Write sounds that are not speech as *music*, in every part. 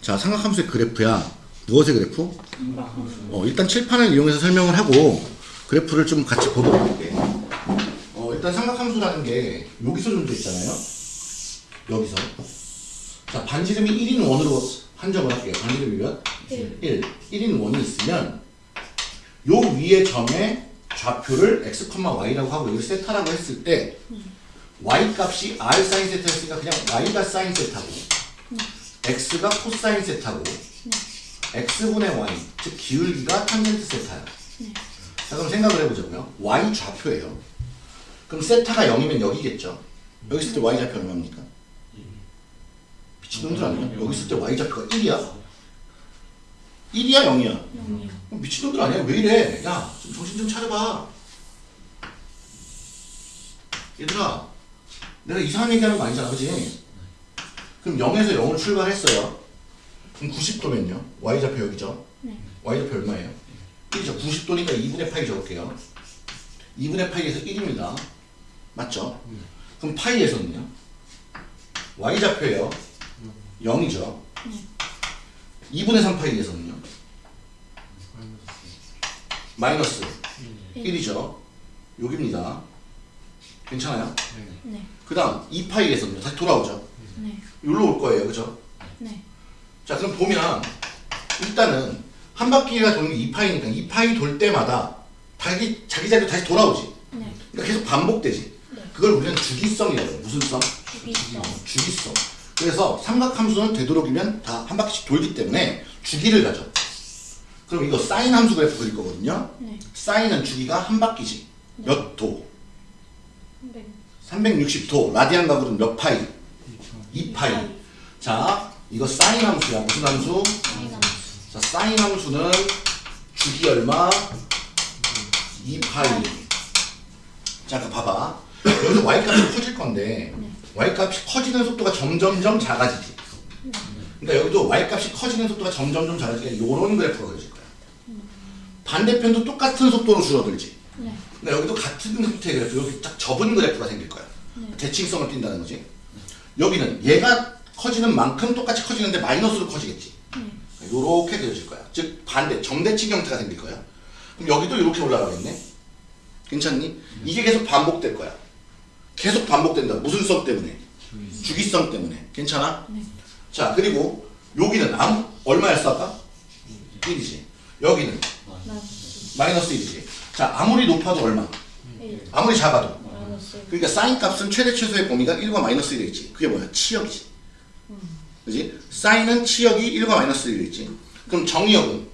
자, 삼각함수의 그래프야. 무엇의 그래프? 어, 일단 칠판을 이용해서 설명을 하고 그래프를 좀 같이 보도록 할게. 어, 일단 삼각함수라는 게 여기서 좀돼 있잖아요. 여기서. 자, 반지름이 1인 원으로 한정을 할게요. 반지름이 몇? 1. 1인 원이 있으면 요 위에 점에 좌표를 x, y라고 하고 여기 세타라고 했을 때 y 값이 r 사인 세타였으니까 그냥 y가 사인 세타고 x가 코사인 세타고 x분의 y 즉 기울기가 탄젠트 세타야. 자 그럼 생각을 해보자고요. y 좌표예요. 그럼 세타가 0이면 여기겠죠. 여기 있을 때 y 좌표 얼마입니까? 미친놈들 아니야? 여기 있을 때 y 좌표가 1이야? 1이야 0이야? 미친놈들 아니야? 왜 이래? 야, 좀 정신 좀 차려봐. 얘들아, 내가 이상한 얘기하는 거 아니잖아, 그지? 그럼 0에서 0으로 출발했어요. 그럼 90도면요? y좌표 여기죠? y좌표 얼마예요? 1이죠. 90도니까 2분의 파이 적을게요. 2분의 파이에서 1입니다. 맞죠? 그럼 파이에서는요? y좌표예요. 0이죠. 2분의 3 파이에서는요? 마이너스 1이죠. 여기입니다. 괜찮아요? 네. 그 다음 2파이에서는요. 다시 돌아오죠. 네. 여기로 올 거예요. 그죠? 네. 자 그럼 보면 일단은 한 바퀴가 도는 게 2파이니까 2파이 돌 때마다 자기, 자기 자리로 다시 돌아오지. 네. 그러니까 계속 반복되지. 네. 그걸 우리는 주기성이라고 해요. 무슨 성? 주기성. 주기성. 그래서 삼각함수는 되도록이면 다 한 바퀴씩 돌기 때문에 주기를 가져. 그럼 이거 사인 함수 그래프 그릴 거거든요. 네. 사인은 주기가 한 바퀴지. 몇 도? 네. 360도. 라디안 각으로는 몇 파이? 2파이. 자, 이거 사인 함수야. 무슨 함수? 자, 사인 함수는 주기 얼마? 2파이. 자, 그 봐봐. 여기서 y값이 커질 건데 y값이 커지는 속도가 점점점 작아지지. 그러니까 여기도 y값이 커지는 속도가 점점점 작아지니까 이런 그래프가 그려질 거야. 반대편도 똑같은 속도로 줄어들지. 네. 근데 여기도 같은 형태의 그래프, 여기 딱 접은 그래프가 생길 거야. 대칭성을 띈다는 거지. 여기는 얘가 커지는 만큼 똑같이 커지는데 마이너스로 커지겠지. 이렇게 그려질 거야. 즉 반대 정대칭 형태가 생길 거야. 그럼 여기도 이렇게 올라가겠네. 괜찮니? 이게 계속 반복될 거야. 계속 반복된다. 무슨 성 때문에? 주기성 때문에. 괜찮아? 네. 자 그리고 여기는 아무 얼마였어 아까? 1이지. 여기는 마이너스 마이너스 1이지. 자 아무리 높아도 얼마? 1. 아무리 작아도. 마이너스 1. 그러니까 사인 값은 최대 최소의 범위가 1과 마이너스 1에 있지. 그게 뭐야? 치역이지. 그지? 사인은 치역이 1과 마이너스 1에 있지. 그럼 정의역은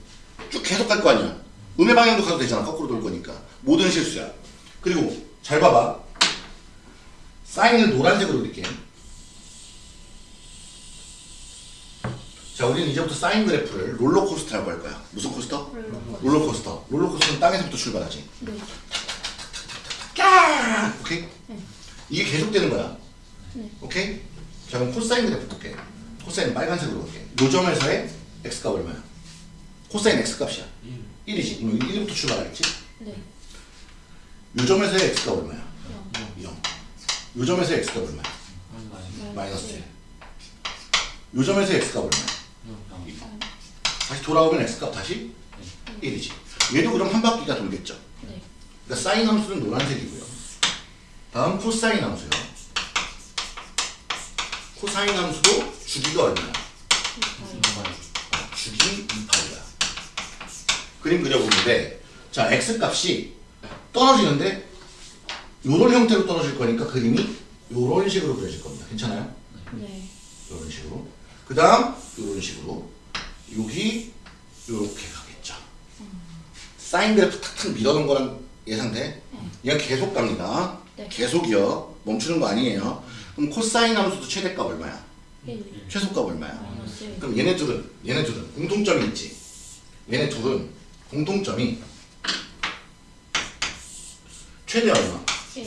쭉 계속 갈 거 아니야. 음의 방향도 가도 되잖아. 거꾸로 돌 거니까. 모든 실수야. 그리고 잘 봐봐. 사인을 노란색으로 그릴게. 자, 우리는 이제부터 사인 그래프를 롤러코스터라고 할 거야. 무슨 코스터? 롤러코스터. 롤러코스터. 롤러코스터는 땅에서부터 출발하지. 네. 까! 오케이? 네. 이게 계속되는 거야. 네. 오케이? 자 그럼 코사인 그래프 볼게. 코사인 빨간색으로 볼게. 요 점에서의 x값 얼마야? 코사인 x값이야. 1 이지. 그럼 1부터 출발하겠지? 네. 요 점에서의 x값 얼마야? 0. 0. 요 점에서의 x값 얼마야? 마이너스 1. 요 점에서의 x값 얼마야? 다시 돌아오면 x값 다시 1이지. 얘도 그럼 한 바퀴가 돌겠죠. 네. 그러니까 사인 함수는 노란색이고요. 다음 코사인 함수요. 코사인 함수도 주기가 얼마야? 주기 2파이야. 그림 그려보는데 자 x값이 떨어지는데 요런 형태로 떨어질 거니까 그림이 요런 식으로 그려질 겁니다. 괜찮아요? 네. 요런 식으로. 그 다음 요런 식으로. 여기 요렇게 가겠죠. 사인 그래프 탁탁 밀어놓은 거랑 예상돼? 얘가 계속 갑니다. 네. 계속이요. 멈추는 거 아니에요. 그럼 코사인 함수도 최대값 얼마야? 1. 최소값 얼마야? 마이너스 1. 그럼 얘네 둘은 얘네 둘은 공통점이 있지. 얘네 둘은 공통점이 최대 얼마? 1.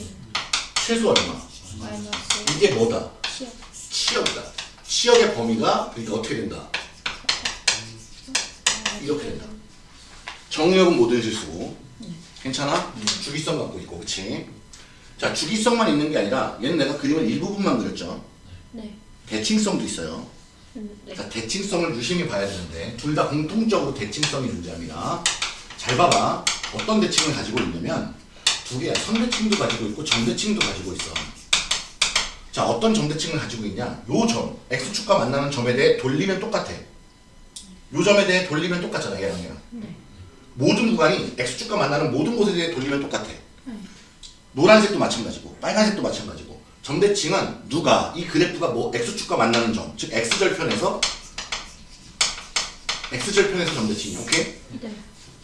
최소 얼마? 이게 뭐다? 10. 치역이다. 치역의 범위가 그러니까 어떻게 된다? 이렇게 된다. 정의역은 모든 실수고 괜찮아? 주기성 갖고 있고 그치? 자 주기성만 있는 게 아니라 얘는 내가 그림을 일부분만 그렸죠. 네. 대칭성도 있어요. 음, 네. 자, 대칭성을 유심히 봐야 되는데 둘 다 공통적으로 대칭성이 존재합니다. 잘 봐봐. 어떤 대칭을 가지고 있냐면 두 개야. 선대칭도 가지고 있고 점대칭도 가지고 있어. 자, 어떤 점대칭을 가지고 있냐? 요 점, x축과 만나는 점에 대해 돌리면 똑같아. 요 점에 대해 돌리면 똑같잖아, 얘랑 얘랑. 네. 모든 구간이 x축과 만나는 모든 곳에 대해 돌리면 똑같아. 네. 노란색도 마찬가지고 빨간색도 마찬가지고 점대칭은 누가 이 그래프가 뭐 x축과 만나는 점, 즉 x절편에서 x절편에서 점대칭이야. 오케이? 네.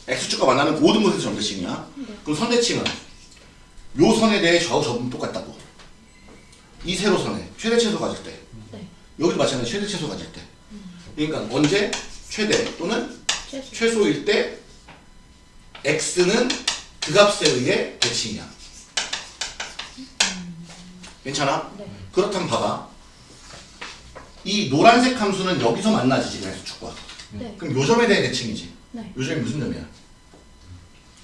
x축과 만나는 모든 곳에서 점대칭이야. 네. 그럼 선대칭은 요 선에 대해 좌우 접은 똑같다고. 이 세로선에 최대 최소 가질 때 네. 여기도 마찬가지 최대 최소 가질 때. 그러니까 언제 최대 또는 최소. 최소 일 때 x는 그 값에 의해 대칭이야. 괜찮아? 네. 그렇다면 봐봐. 이 노란색 함수는 여기서 만나지 지금 x축과. 네. 그럼 요 점에 대해 대칭이지. 네. 요 점이 무슨 점이야?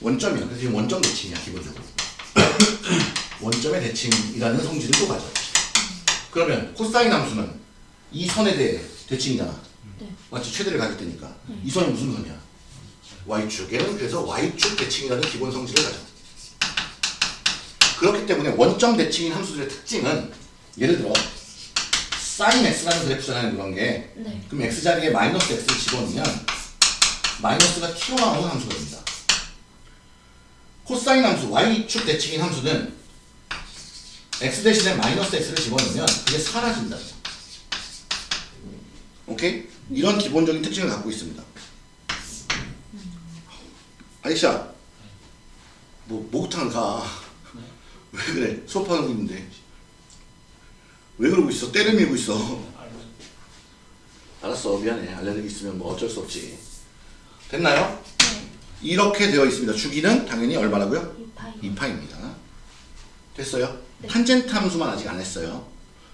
원점이야. 그래서 지금 원점 대칭이야 기본적으로. *coughs* 원점의 대칭이라는 성질을 또 가져. 그러면 코사인 함수는 이 선에 대해 대칭이잖아. 네. 맞지? 최대를 가질 때니까. 이 선은 무슨 선이야? Y축. 얘는 그래서 Y축 대칭이라는 기본 성질을 가져. 그렇기 때문에 원점 대칭인 함수들의 특징은 예를 들어 sin x라는 그래프잖아요 그런 게 네. 그럼 x 자리에 마이너스 x를 집어넣으면 마이너스가 튀어나오는 함수가 됩니다 코사인 함수 y축 대칭인 함수는 x 대신에 마이너스 x를 집어넣으면 그게 사라진다 오케이? 이런 기본적인 특징을 갖고 있습니다 아이샤 뭐 목욕탕 가 왜 그래? 수업하고 있는데. 왜 그러고 있어? 때를 밀고 있어. 알았어. 미안해. 알레르기 있으면 뭐 어쩔 수 없지. 됐나요? 네. 이렇게 되어 있습니다. 주기는 당연히 얼마라고요? 이파이. 2파입니다. 됐어요? 네. 탄젠트 함수만 아직 안 했어요.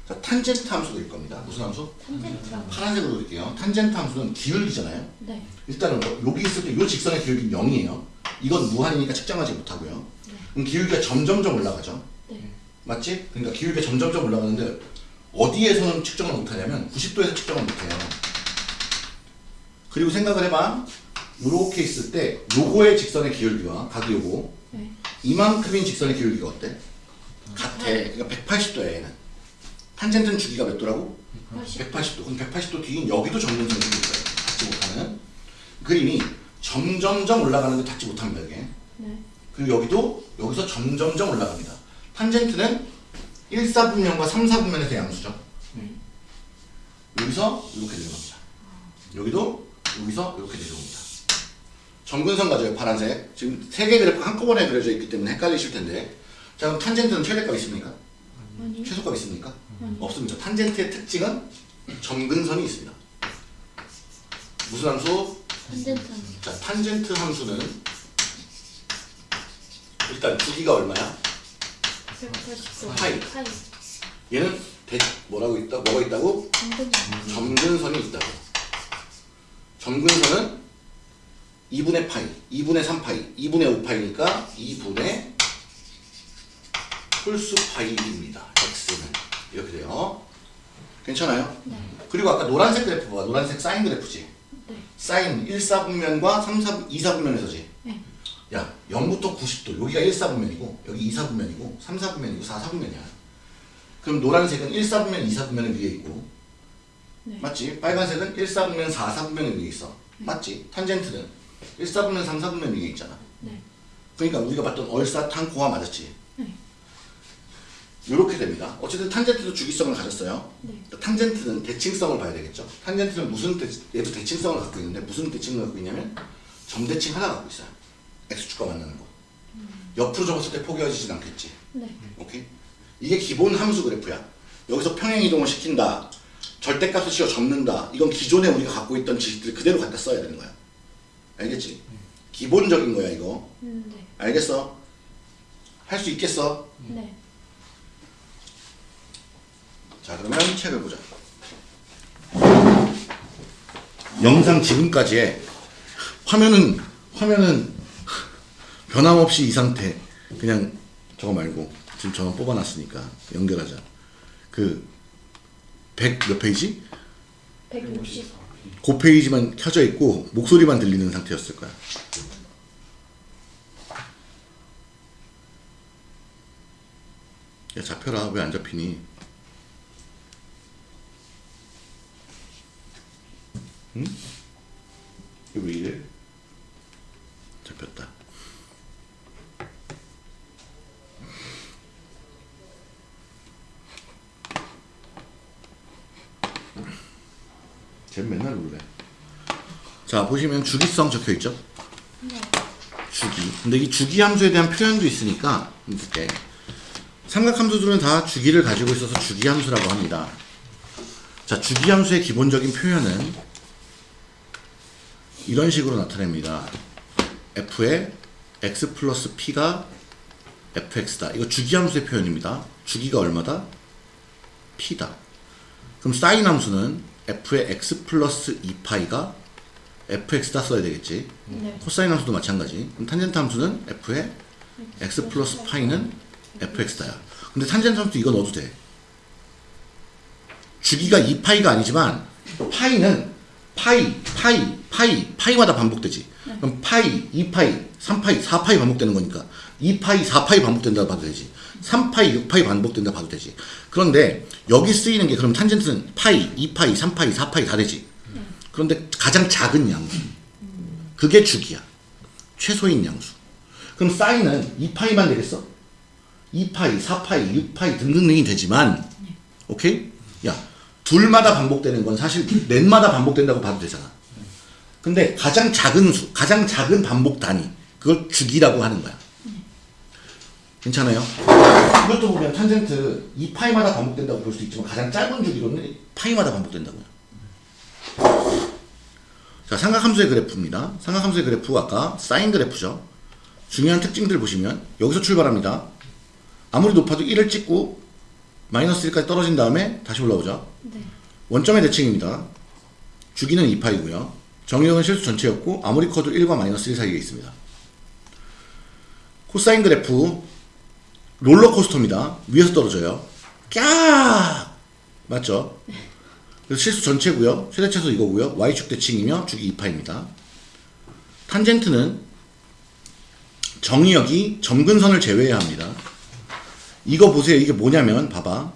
자, 탄젠트 함수 그릴 겁니다. 무슨 함수? 탄젠트라고. 파란색으로 그릴게요. 탄젠트 함수는 기울기잖아요. 네. 일단은 뭐 여기 있을 때 이 직선의 기울기는 0이에요. 이건 무한이니까 측정하지 못하고요. 그럼 기울기가 점점점 올라가죠. 네. 맞지? 그러니까 기울기가 점점점 올라가는데 어디에서는 측정을 못하냐면 90도에서 측정을 못해요. 그리고 생각을 해봐. 요렇게 있을 때 요거의 직선의 기울기와 각이 요거 네. 이만큼인 직선의 기울기가 어때? 같아. 그러니까 180도야 얘는. 탄젠트는 주기가 몇 도라고? 80. 180도. 그럼 180도 뒤인 여기도 점점점 있어요. 닿지 못하는. 그림이 점점점 올라가는데 닿지 못합니다 이게. 네. 그리고 여기도 여기서 점점점 올라갑니다. 탄젠트는 1, 4분면과 3, 4분면에서 양수죠. 네. 여기서 이렇게 내려갑니다. 여기도 여기서 이렇게 내려옵니다. 점근선 가져요 파란색. 지금 세 개 그래프 한꺼번에 그려져 있기 때문에 헷갈리실 텐데. 자 그럼 탄젠트는 최대값 있습니까? 아니. 최소값 있습니까? 아니. 없습니다. 탄젠트의 특징은 점근선이 있습니다. 무슨 함수? 탄젠트는 자 탄젠트 함수는 일단 주기가 얼마야? 180도. 파이. 파이. 얘는 대, 뭐라고 있다? 뭐가 있다고? 점근. 점근선이 있다고. 점근선은 2분의 파이, 2분의 3파이, 2분의 5파이니까 2분의 홀수 파이입니다. x는 이렇게 돼요. 괜찮아요? 네. 그리고 아까 노란색 그래프 봐. 노란색 사인 그래프지. 네. 사인 1, 4분면과 3, 4, 2, 4분면에서지. 네. 야, 0부터 90도. 여기가 1, 4분면이고, 여기 2, 4분면이고, 3, 4분면이고, 4, 4분면이야. 그럼 노란색은 1, 4분면, 2, 4분면은 위에 있고, 네. 맞지? 빨간색은 1, 4분면, 4, 4분면은 위에 있어. 맞지? 탄젠트는 1, 4분면, 3, 4분면 위에 있잖아. 네. 그러니까 우리가 봤던 얼사탄코와 맞았지? 네. 이렇게 됩니다. 어쨌든 탄젠트도 주기성을 가졌어요. 네. 탄젠트는 대칭성을 봐야 되겠죠. 탄젠트는 무슨 대, 얘도 대칭성을 갖고 있는데 무슨 대칭을 갖고 있냐면 점대칭 하나 갖고 있어요. X축과 만나는 거. 옆으로 접었을 때 포개어지진 않겠지. 네. 오케이? 이게 기본 함수 그래프야. 여기서 평행 이동을 시킨다. 절대값을 씌워 접는다. 이건 기존에 우리가 갖고 있던 지식들 그대로 갖다 써야 되는 거야. 알겠지? 기본적인 거야 이거. 음, 네. 알겠어? 할 수 있겠어? 네. 자 그러면 책을 보자. 영상 지금까지의 화면은 화면은 변함없이 이 상태. 그냥 저거 말고 지금 저거 뽑아놨으니까 연결하자. 그 100 몇 페이지? 160. 그 페이지만 켜져 있고 목소리만 들리는 상태였을 거야. 야 잡혀라 왜 안 잡히니? 응? 이거 왜 이래? 잡혔다. 쟤 맨날 그래. 자 보시면 주기성 적혀 있죠? 네. 주기. 근데 이 주기 함수에 대한 표현도 있으니까 이렇게 삼각함수들은 다 주기를 가지고 있어서 주기 함수라고 합니다. 자 주기 함수의 기본적인 표현은 이런 식으로 나타냅니다. f의 x 플러스 p가 fx다. 이거 주기 함수의 표현입니다. 주기가 얼마다? p다. 그럼 사인 함수는 f의 x 플러스 2파이가 fx다 써야 되겠지. 네. 코사인 함수도 마찬가지. 그럼 탄젠트 함수는 f의 x 플러스 파이는 fx다야. 근데 탄젠트 함수 이거 넣어도 돼. 주기가 2파이가 아니지만 파이는 파이, 파이, 파이, 파이마다 반복되지. 그럼 파이, 2파이, 3파이, 4파이 반복되는 거니까 2파이, 4파이 반복된다고 봐도 되지. 3파이, 6파이 반복된다고 봐도 되지. 그런데 여기 쓰이는 게 그럼 탄젠트는 파이, 2파이, 3파이, 4파이 다 되지. 그런데 가장 작은 양수. 그게 주기야. 최소인 양수. 그럼 사인은 2파이만 되겠어? 2파이, 4파이, 6파이 등등등이 되지만 오케이? 야, 둘마다 반복되는 건 사실 넷마다 반복된다고 봐도 되잖아. 근데 가장 작은 수, 가장 작은 반복 단위 그걸 주기라고 하는 거야. 괜찮아요? 이것도 보면 탄젠트 2파이마다 반복된다고 볼 수 있지만 가장 짧은 주기로는 파이마다 반복된다고요. 자, 삼각함수의 그래프입니다. 삼각함수의 그래프 아까 사인 그래프죠. 중요한 특징들 보시면 여기서 출발합니다. 아무리 높아도 1을 찍고 마이너스 1까지 떨어진 다음에 다시 올라오죠. 네. 원점의 대칭입니다. 주기는 2파이고요. 정의역은 실수 전체였고 아무리 커도 1과 마이너스 1 사이에 있습니다. 코사인 그래프 롤러코스터입니다. 위에서 떨어져요. 깍! 맞죠? 그래서 실수 전체고요. 최대차수 이거고요. y축 대칭이며 주기 2파입니다. 탄젠트는 정의역이 점근선을 제외해야 합니다. 이거 보세요. 이게 뭐냐면 봐봐.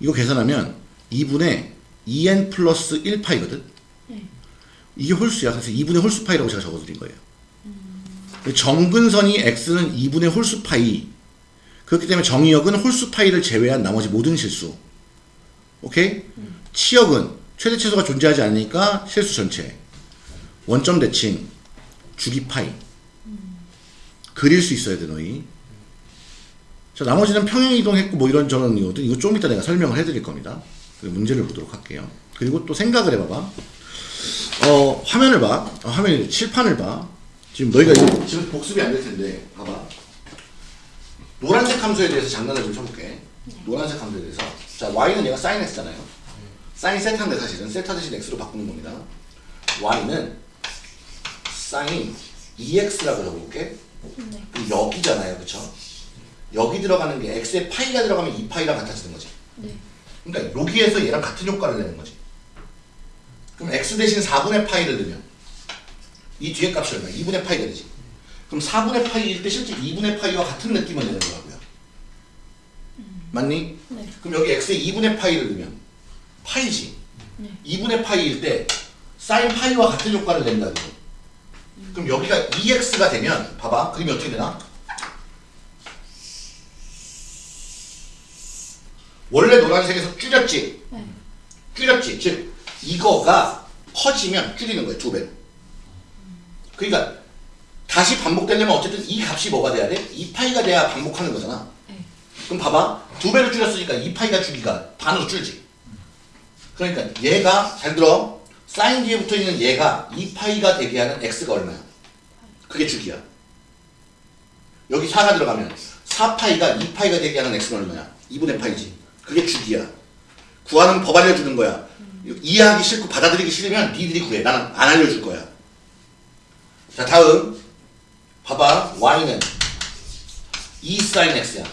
이거 계산하면 2분의 2n 플러스 1파이거든. 네. 이게 홀수야. 그래서 2분의 홀수파이라고 제가 적어드린 거예요. 정근선이 x는 2분의 홀수파이. 그렇기 때문에 정의역은 홀수 파이를 제외한 나머지 모든 실수. 오케이? 치역은 최대 최소가 존재하지 않으니까 실수 전체. 원점 대칭, 주기 파이. 그릴 수 있어야 돼, 너희. 자, 나머지는 평행 이동했고 뭐 이런 저런 이거든. 이거 좀 이따 내가 설명을 해드릴 겁니다. 문제를 보도록 할게요. 그리고 또 생각을 해봐봐. 어, 화면을 봐. 어, 화면이 칠판을 봐. 지금 너희가 지금 복습이 안 될 텐데, 봐봐. 노란색 함수에 대해서 장난을 좀 쳐볼게. 노란색 함수에 대해서. 자, y는 얘가 sin x잖아요. sin 세타인데 사실은 세타 대신 x로 바꾸는 겁니다. y는 sin 2x라고 적어볼게. 네. 그럼 여기잖아요, 그쵸? 여기 들어가는 게 x에 파이가 들어가면 2파이랑 같아지는 거지. 네. 그러니까 여기에서 얘랑 같은 효과를 내는 거지. 그럼 x 대신 4분의 파이를 넣으면 이 뒤에 값이 얼마야? 2분의 파이가 되지. 그럼 4분의 파이일 때 실제 2분의 파이와 같은 느낌을 내는 거고요. 맞니? 네. 그럼 여기 x에 2분의 파이를 넣으면 파이지. 네. 2분의 파이일 때 사인 파이와 같은 효과를 낸다고. 그럼 여기가 2x가 되면 봐봐. 그림이 어떻게 되나? 원래 노란색에서 줄였지. 네. 줄였지. 즉 이거가 커지면 줄이는 거예요. 두 배로. 그러니까 다시 반복되려면 어쨌든 이 값이 뭐가 돼야 돼? 2파이가 돼야 반복하는 거잖아. 네. 그럼 봐봐. 두 배로 줄였으니까 2파이가 주기가 반으로 줄지. 그러니까 얘가 잘 들어. 사인 뒤에 붙어 있는 얘가 2파이가 되게 하는 x가 얼마야? 그게 주기야. 여기 4가 들어가면 4파이가 2파이가 되게 하는 x는 얼마야? 2분의 파이지. 그게 주기야. 구하는 법 알려주는 거야. 이해하기 싫고 받아들이기 싫으면 니들이 구해. 나는 안 알려줄 거야. 자 다음 봐봐 y는 2 sin x야.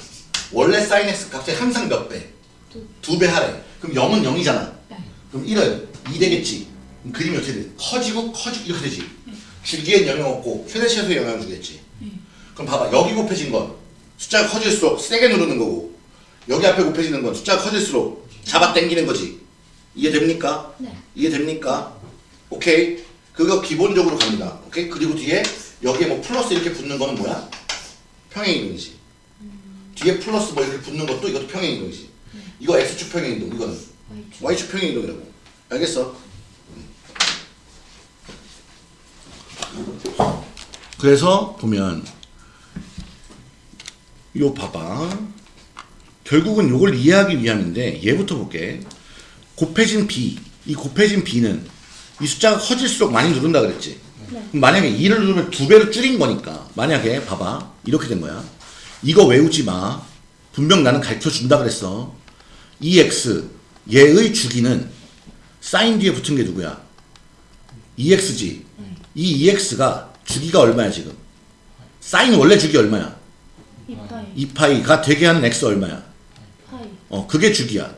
원래 sin x 값이 항상 몇 배? 두. 두배 하래. 그럼 0은 0이잖아. 네. 그럼 1은 2 되겠지. 그럼 그림이 어떻게 돼? 커지고 커지고 이렇게 되지. 줄기엔 영향 없고 최대 최소에 영향을 주겠지. 그럼 봐봐 여기 곱해진 건 숫자가 커질수록 세게 누르는 거고 여기 앞에 곱해지는 건 숫자가 커질수록 잡아 당기는 거지. 이해됩니까? 네. 이해됩니까? 오케이. 그거 기본적으로 갑니다. 오케이. 그리고 뒤에 여기에 뭐 플러스 이렇게 붙는 거는 뭐야? 평행이동이지. 뒤에 플러스 뭐 이렇게 붙는 것도 이것도 평행이동이지. 이거 x축 평행이동, 이거는 Y축. y축 평행이동이라고. 알겠어? 그래서 보면 요 봐봐. 결국은 요걸 이해하기 위함인데 얘부터 볼게. 곱해진 b, 이 곱해진 b는 이 숫자가 커질수록 많이 누른다 그랬지. 네. 만약에 2를 누르면 두 배로 줄인 거니까 만약에 봐봐 이렇게 된 거야. 이거 외우지 마. 분명 나는 가르쳐 준다 그랬어. EX 얘의 주기는 사인 뒤에 붙은 게 누구야? EX지. 이 EX가 주기가 얼마야 지금? 사인 원래 주기 얼마야? 이 파이. 2파이 가 되게 하는 X 얼마야? 파이. 어 그게 주기야.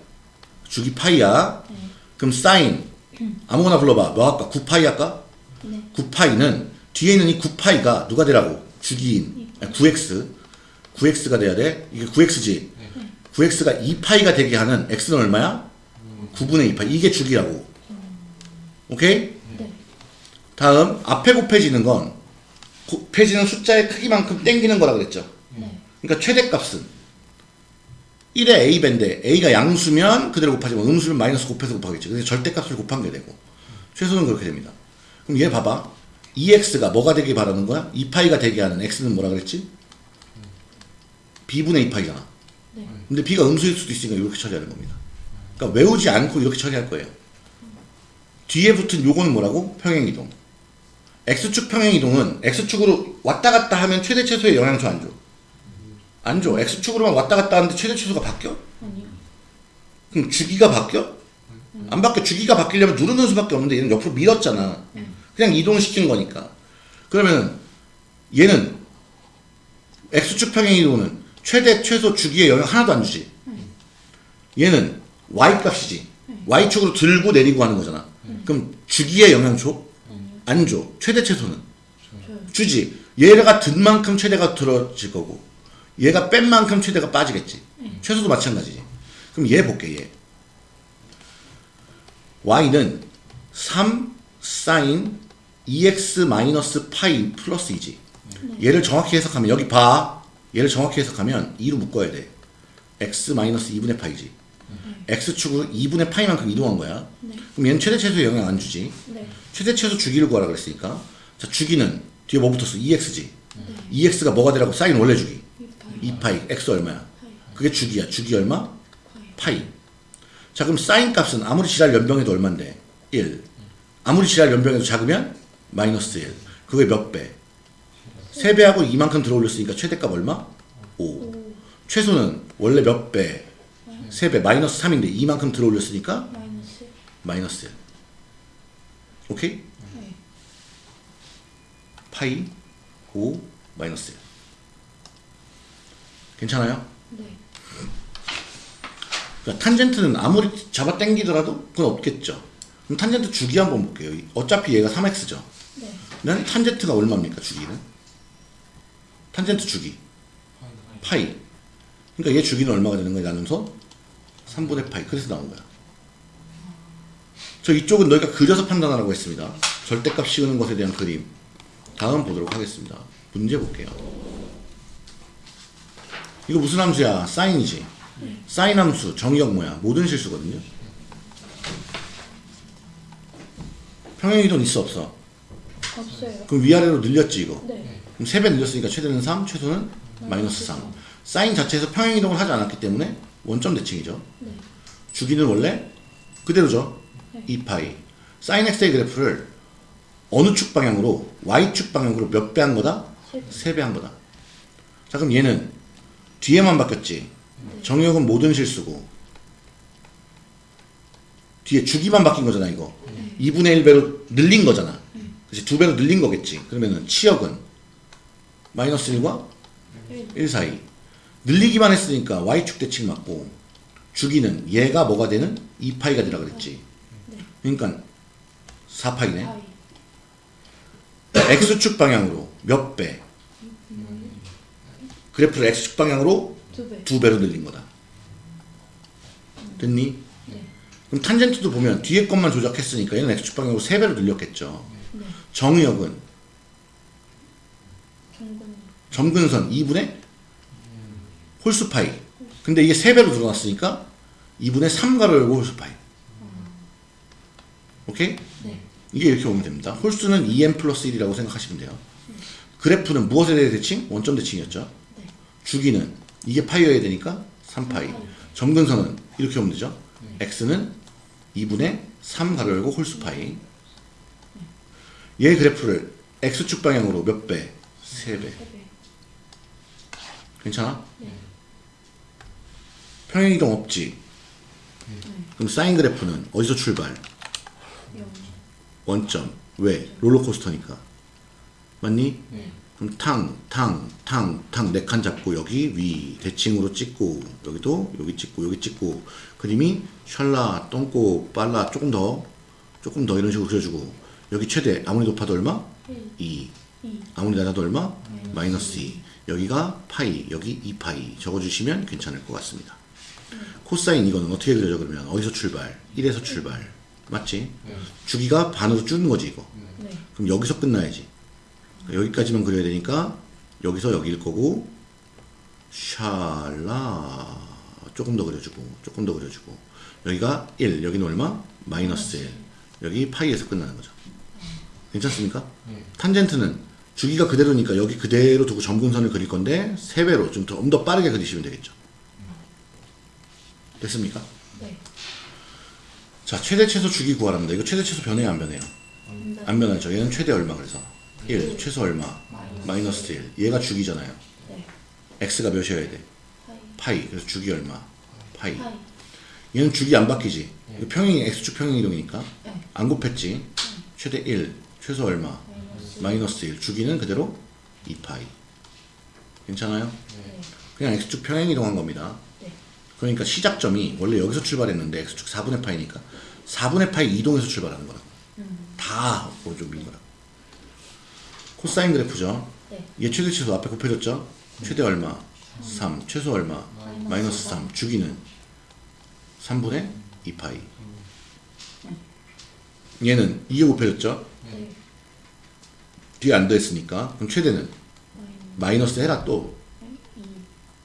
주기 파이야. 네. 그럼 사인 아무거나 불러봐. 뭐 할까? 9파이 할까? 네. 9파이는 뒤에 있는 이 9파이가 누가 되라고? 주기인. 아니, 9x 9x가 돼야 돼? 이게 9x지? 9x가 2파이가 되게 하는 x는 얼마야? 9분의 2파이. 이게 주기라고. 오케이? 네. 다음 앞에 곱해지는 건 곱해지는 숫자의 크기만큼 땡기는 거라 그랬죠? 네. 그러니까 최대값은 1의 a배인데 a가 양수면 그대로 곱하지만 음수면 마이너스 곱해서 곱하겠지. 그래서 절대값을 곱한 게 되고. 최소는 그렇게 됩니다 그럼 얘 봐봐 2x가 뭐가 되길 바라는 거야? 2파이가 되게 하는 x는 뭐라 그랬지? b분의 2파이잖아 네. 근데 b가 음수일 수도 있으니까 이렇게 처리하는 겁니다 그러니까 외우지 않고 이렇게 처리할 거예요 뒤에 붙은 요거는 뭐라고? 평행이동 x축 평행이동은 x축으로 왔다 갔다 하면 최대 최소의 영향 줘안 줘? 안 줘. x축으로만 왔다 갔다 하는데 최대 최소가 바뀌어? 아니요. 그럼 주기가 바뀌어? 안 바뀌어. 주기가 바뀌려면 누르는 수밖에 없는데 얘는 옆으로 밀었잖아. 그냥 이동시킨 거니까. 그러면 얘는 x축 평행 이동은 최대 최소 주기에 영향 하나도 안 주지. 얘는 y 값이지. y축으로 들고 내리고 하는 거잖아. 그럼 주기에 영향 줘? 안 줘. 최대 최소는. 주지. 얘가 든 만큼 최대가 들어질 거고 얘가 뺀 만큼 최대가 빠지겠지. 최소도 마찬가지지. 그럼 얘 볼게 얘. Y는 3 사인 2x 마이너스 파이 플러스 2지. 얘를 정확히 해석하면 여기 봐. 얘를 정확히 해석하면 2로 묶어야 돼. x 마이너스 2분의 파이지. x축으로 2분의 파이만큼 이동한 거야. 네. 그럼 얘는 최대 최소에 영향 안 주지. 네. 최대 최소 주기를 구하라 그랬으니까 자 주기는 뒤에 뭐 붙었어? 2x지 2x가 뭐가 되라고 사인 원래 주기 이 파이. 2파이 x 얼마야? 파이. 그게 주기야 주기 얼마? 파이. 파이 자 그럼 사인 값은 아무리 지랄 연병해도 얼만데? 1 아무리 지랄 연병해도 작으면 마이너스 1 그게 몇 배? 3배하고 이만큼 들어올렸으니까 최대값 얼마? 5 오. 최소는 원래 몇 배? 3배 마이너스 3인데 이만큼 들어올렸으니까 마이너스. 마이너스 1 오케이? 네. 파이 5 마이너스 1 괜찮아요? 네. 그러니까 탄젠트는 아무리 잡아 당기더라도 그건 없겠죠. 그럼 탄젠트 주기 한번 볼게요. 어차피 얘가 3x죠. 네. 난 탄젠트가 얼마입니까 주기는? 탄젠트 주기. 파이. 그러니까 얘 주기는 얼마가 되는 거야 나누면서 3분의 파이. 그래서 나온 거야. 저 이쪽은 너희가 그려서 판단하라고 했습니다. 절대값 씌우는 것에 대한 그림. 다음 보도록 하겠습니다. 문제 볼게요. 이거 무슨 함수야? 사인이지 사인 함수 정의역 뭐야 모든 실수거든요 평행이동 있어 없어 없어요. 그럼 위아래로 늘렸지 이거 네. 그럼 3배 늘렸으니까 최대는 3 최소는 마이너스 3 사인 자체에서 평행이동을 하지 않았기 때문에 원점 대칭이죠 네. 주기는 원래 그대로죠 네. 2파이 사인 x의 그래프를 어느 축 방향으로 y축 방향으로 몇 배 한 거다? 세 3배 한 거다 자 그럼 얘는 뒤에만 바뀌었지 정의역은 모든 실수고 뒤에 주기만 바뀐 거잖아 이거. 2분의 1배로 늘린 거잖아. 그치 두 배로 늘린 거겠지. 그러면은 치역은 마이너스 1과 1. 1 사이. 늘리기만 했으니까 y축 대칭 맞고 주기는 얘가 뭐가 되는? 2파이가 되라 그랬지. 그러니까 4파이네. 파이. x축 방향으로 몇 배? 그래프를 x축 방향으로 두 배. 두 배로 늘린 거다. 됐니? 네. 그럼 탄젠트도 보면 뒤에 것만 조작했으니까 얘는 x축 방향으로 세 배로 늘렸겠죠. 네. 정의역은 정근. 점근선 2분의 홀수파이. 근데 이게 세 배로 늘어났으니까 2분의 3가로 열고 홀수파이. 오케이? 네. 이게 이렇게 오면 됩니다. 홀수는 2n 플러스 1이라고 생각하시면 돼요. 그래프는 무엇에 대해 대칭? 원점 대칭이었죠. 네. 주기는 이게 파이여야 되니까 3파이. 점근선은 이렇게 오면 되죠. x는 2분의 3 가로 열고 홀수 파이. 얘 그래프를 x축 방향으로 몇 배? 3배. 세 배. 괜찮아? 네. 평행이동 없지? 그럼 사인 그래프는 어디서 출발? 영. 원점. 왜? 롤러코스터니까. 맞니? 네. 그럼 탕, 탕, 탕, 탕 네 칸 잡고 여기 위 대칭으로 찍고 여기도 여기 찍고 여기 찍고 그림이 샬라, 똥꼬, 빨라 조금 더 조금 더 이런 식으로 그려주고 여기 최대 아무리 높아도 얼마? 1, 2 2, 아무리 낮아도 얼마? 마이너스 마이너스 2 여기가 파이 여기 2파이 적어주시면 괜찮을 것 같습니다 코사인 이거는 어떻게 그려져 그러면 어디서 출발? 1에서 출발 맞지? 주기가 반으로 줄는 거지 이거 네. 그럼 여기서 끝나야지. 여기까지만 그려야 되니까 여기서 여기일 거고 샬라 조금 더 그려주고 조금 더 그려주고 여기가 1 여기는 얼마? 마이너스 1 여기 파이에서 끝나는 거죠. 괜찮습니까? 탄젠트는 주기가 그대로니까 여기 그대로 두고 점근선을 그릴 건데 3배로 좀 더 더 빠르게 그리시면 되겠죠. 됐습니까? 네. 자 최대 최소 주기 구하랍니다. 이거 최대 최소 변해요 안 변해요? 네. 안 변하죠. 얘는 최대 얼마 그래서 1 최소 얼마 마이너스 1 얘가 주기잖아요. 네. x가 몇이어야 돼? 파이. 그래서 주기 얼마? 파이 파이. 얘는 주기 안 바뀌지 이거 평행이 x축 평행 이동이니까 네. 안 곱했지 최대 1 최소 얼마? 마이너스. 마이너스 1 주기는 그대로 2파이 괜찮아요? 네. 그냥 x축 평행 이동한 겁니다 네. 그러니까 시작점이 원래 여기서 출발했는데 x축 4분의 파이니까 4분의 파이 이동해서 출발하는 거라고 음. 다 오른쪽 민 거라고 코사인 그래프죠 네. 얘 최대 최소 앞에 곱해줬죠? 최대 얼마? 3. 최소 얼마? 마이너스 3. 주기는 3분의 2파이. 얘는 2에 곱해줬죠? 네. 뒤에 안 더했으니까. 그럼 최대는? 마이너스. 해라 또. 2.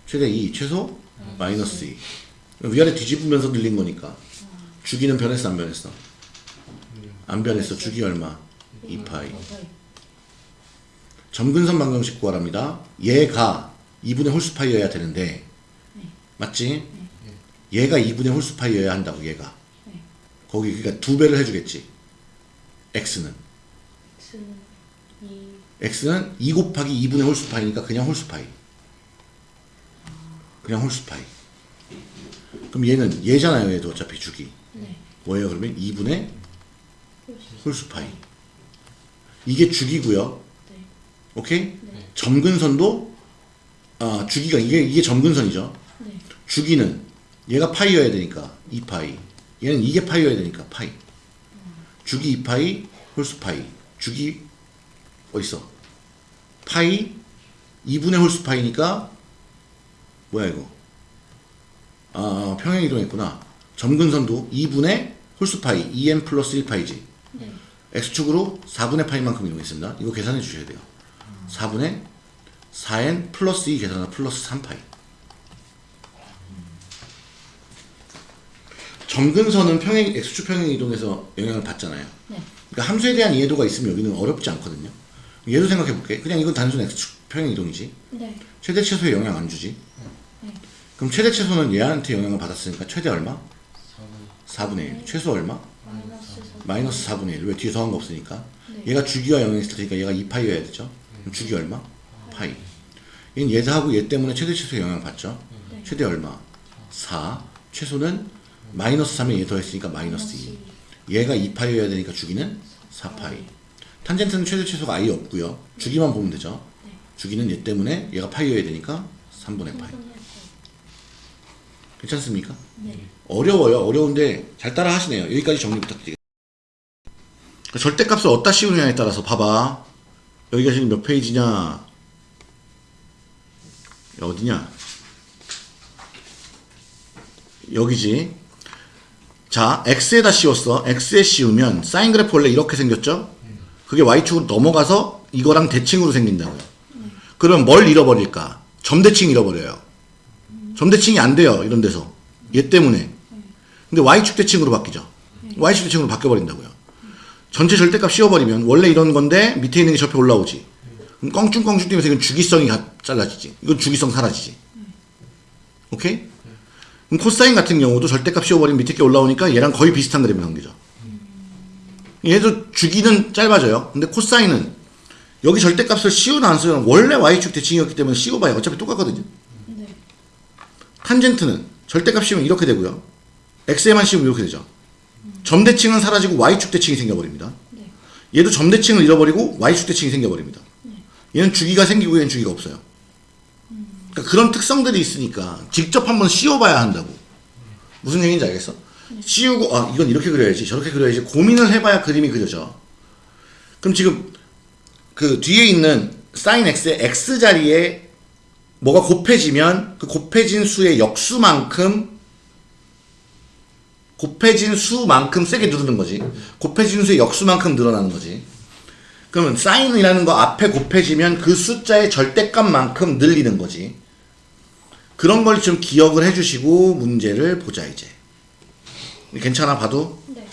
최대 2. 최소? 마이너스 2. 그럼 위아래 뒤집으면서 늘린 거니까. 주기는 변했어 안 변했어? 안 변했어. 주기 얼마? 2파이. 점근선 방정식 구하랍니다. 얘가 2분의 홀수파이여야 되는데 맞지? 얘가 2분의 홀수파이여야 한다고 얘가 네. 거기 그러니까 두 배를 해주겠지 x는 x는 2. x는 2 곱하기 2분의 홀수파이니까 그냥 홀수파이 그냥 홀수파이 그럼 얘는 얘잖아요 얘도 어차피 주기 네. 뭐예요 그러면 2분의 홀수. 홀수파이 이게 주기고요 네. 오케이? 네. 점근선도 아 주기가 이게 이게 점근선이죠. 네. 주기는 얘가 파이여야 되니까 2파이. 얘는 이게 파이여야 되니까 파이. 주기 2파이 홀수 파이. 주기 어딨어? 파이 2분의 홀수 파이니까 뭐야 이거? 아 평행 이동했구나. 점근선도 2분의 홀수 파이 2n 플러스 1파이지. 네. x축으로 4분의 파이만큼 이동했습니다. 이거 계산해 주셔야 돼요 4분의 4n 플러스 2 계산하면 플러스 3파이 점근선은 평행 x축 평행 이동에서 영향을 받잖아요. 네. 그러니까 함수에 대한 이해도가 있으면 여기는 어렵지 않거든요. 얘도 생각해 볼게. 그냥 이건 단순 x축 평행 이동이지. 네. 최대 최소에 영향 안 주지. 네. 그럼 최대 최소는 얘한테 영향을 받았으니까 최대 얼마? 4분의 1. 최소 얼마? 마이너스 4. 마이너스 4분의 1. 왜 뒤에 더한 거 없으니까. 네. 얘가 주기와 영향했을 테니까 얘가 2파이여야 되죠. 그럼 주기 얼마? 파이. 얘는 얘하고 얘 때문에 최대 최소에 영향을 받죠. 네. 최대 얼마? 4. 최소는 마이너스 3에 얘 더했으니까 마이너스 2. 얘가 2파이여야 되니까 주기는 4파이. 탄젠트는 최대 최소가 아예 없고요. 주기만 보면 되죠. 네. 주기는 얘 때문에 얘가 파이여야 되니까 3분의 파이. 괜찮습니까? 네. 어려워요. 어려운데 잘 따라 하시네요. 여기까지 정리 부탁드리겠습니다. 절대값을 어디다 씌우느냐에 따라서 봐봐. 여기가 지금 몇 페이지냐? 어디냐? 여기지. 자, x에다 씌웠어. x에 씌우면 사인 그래프 원래 이렇게 생겼죠? 그게 y축으로 넘어가서 이거랑 대칭으로 생긴다고요. 그럼 뭘 잃어버릴까? 점대칭 잃어버려요. 점대칭이 안 돼요. 이런 데서. 얘 때문에. 근데 y축 대칭으로 바뀌죠. y축 대칭으로 바뀌어버린다고요. 전체 절대값 씌워버리면 원래 이런 건데 밑에 있는 게 접해 올라오지. 그럼 껑충껑충 뛰면서 이건 주기성이 가- 잘라지지. 이건 주기성 사라지지. 오케이? 그럼 코사인 같은 경우도 절대값 씌워버리면 밑에 게 올라오니까 얘랑 거의 비슷한 그림이 나옵니다. 얘도 주기는 짧아져요. 근데 코사인은 여기 절대값을 씌우나 안 씌우나 원래 y축 대칭이었기 때문에 씌워봐야 어차피 똑같거든요. 네. 탄젠트는 절대값 씌우면 이렇게 되고요. x에만 씌우면 이렇게 되죠. 점대칭은 사라지고 y축 대칭이 생겨버립니다. 네. 얘도 점대칭을 잃어버리고 y축 대칭이 생겨버립니다. 얘는 주기가 생기고 얘는 주기가 없어요. 그러니까 그런 특성들이 있으니까 직접 한번 씌워봐야 한다고. 무슨 얘기인지 알겠어? 씌우고 아 이건 이렇게 그려야지 저렇게 그려야지 고민을 해봐야 그림이 그려져. 그럼 지금 그 뒤에 있는 sin x의 x 자리에 뭐가 곱해지면 그 곱해진 수의 역수만큼 곱해진 수만큼 세게 누르는 거지. 곱해진 수의 역수만큼 늘어나는 거지. 그러면 사인이라는 거 앞에 곱해지면 그 숫자의 절대값만큼 늘리는 거지. 그런 걸 좀 기억을 해주시고 문제를 보자 이제. 괜찮아 봐도? 네.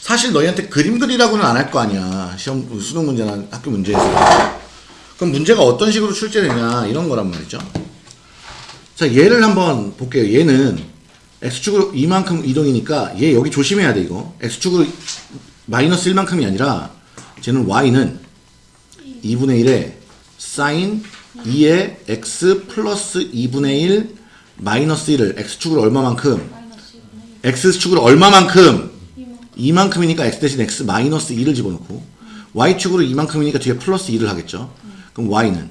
사실 너희한테 그림 그리라고는 안 할 거 아니야. 시험 수능 문제나 학교 문제에서. 그럼 문제가 어떤 식으로 출제되냐 이런 거란 말이죠. 자 얘를 한번 볼게요. 얘는 x축으로 이만큼 이동이니까 얘 여기 조심해야 돼 이거. x축으로 마이너스 1만큼이 아니라 쟤는 y는 2분의 1에 sin 2의 x 플러스 2분의 1 마이너스 1을 x축으로 얼마만큼 마이너스 2분의 x축으로 얼마만큼 2만 이만큼이니까 x 대신 x 마이너스 2를 집어넣고 y축으로 이만큼이니까 뒤에 플러스 2를 하겠죠. 그럼 y는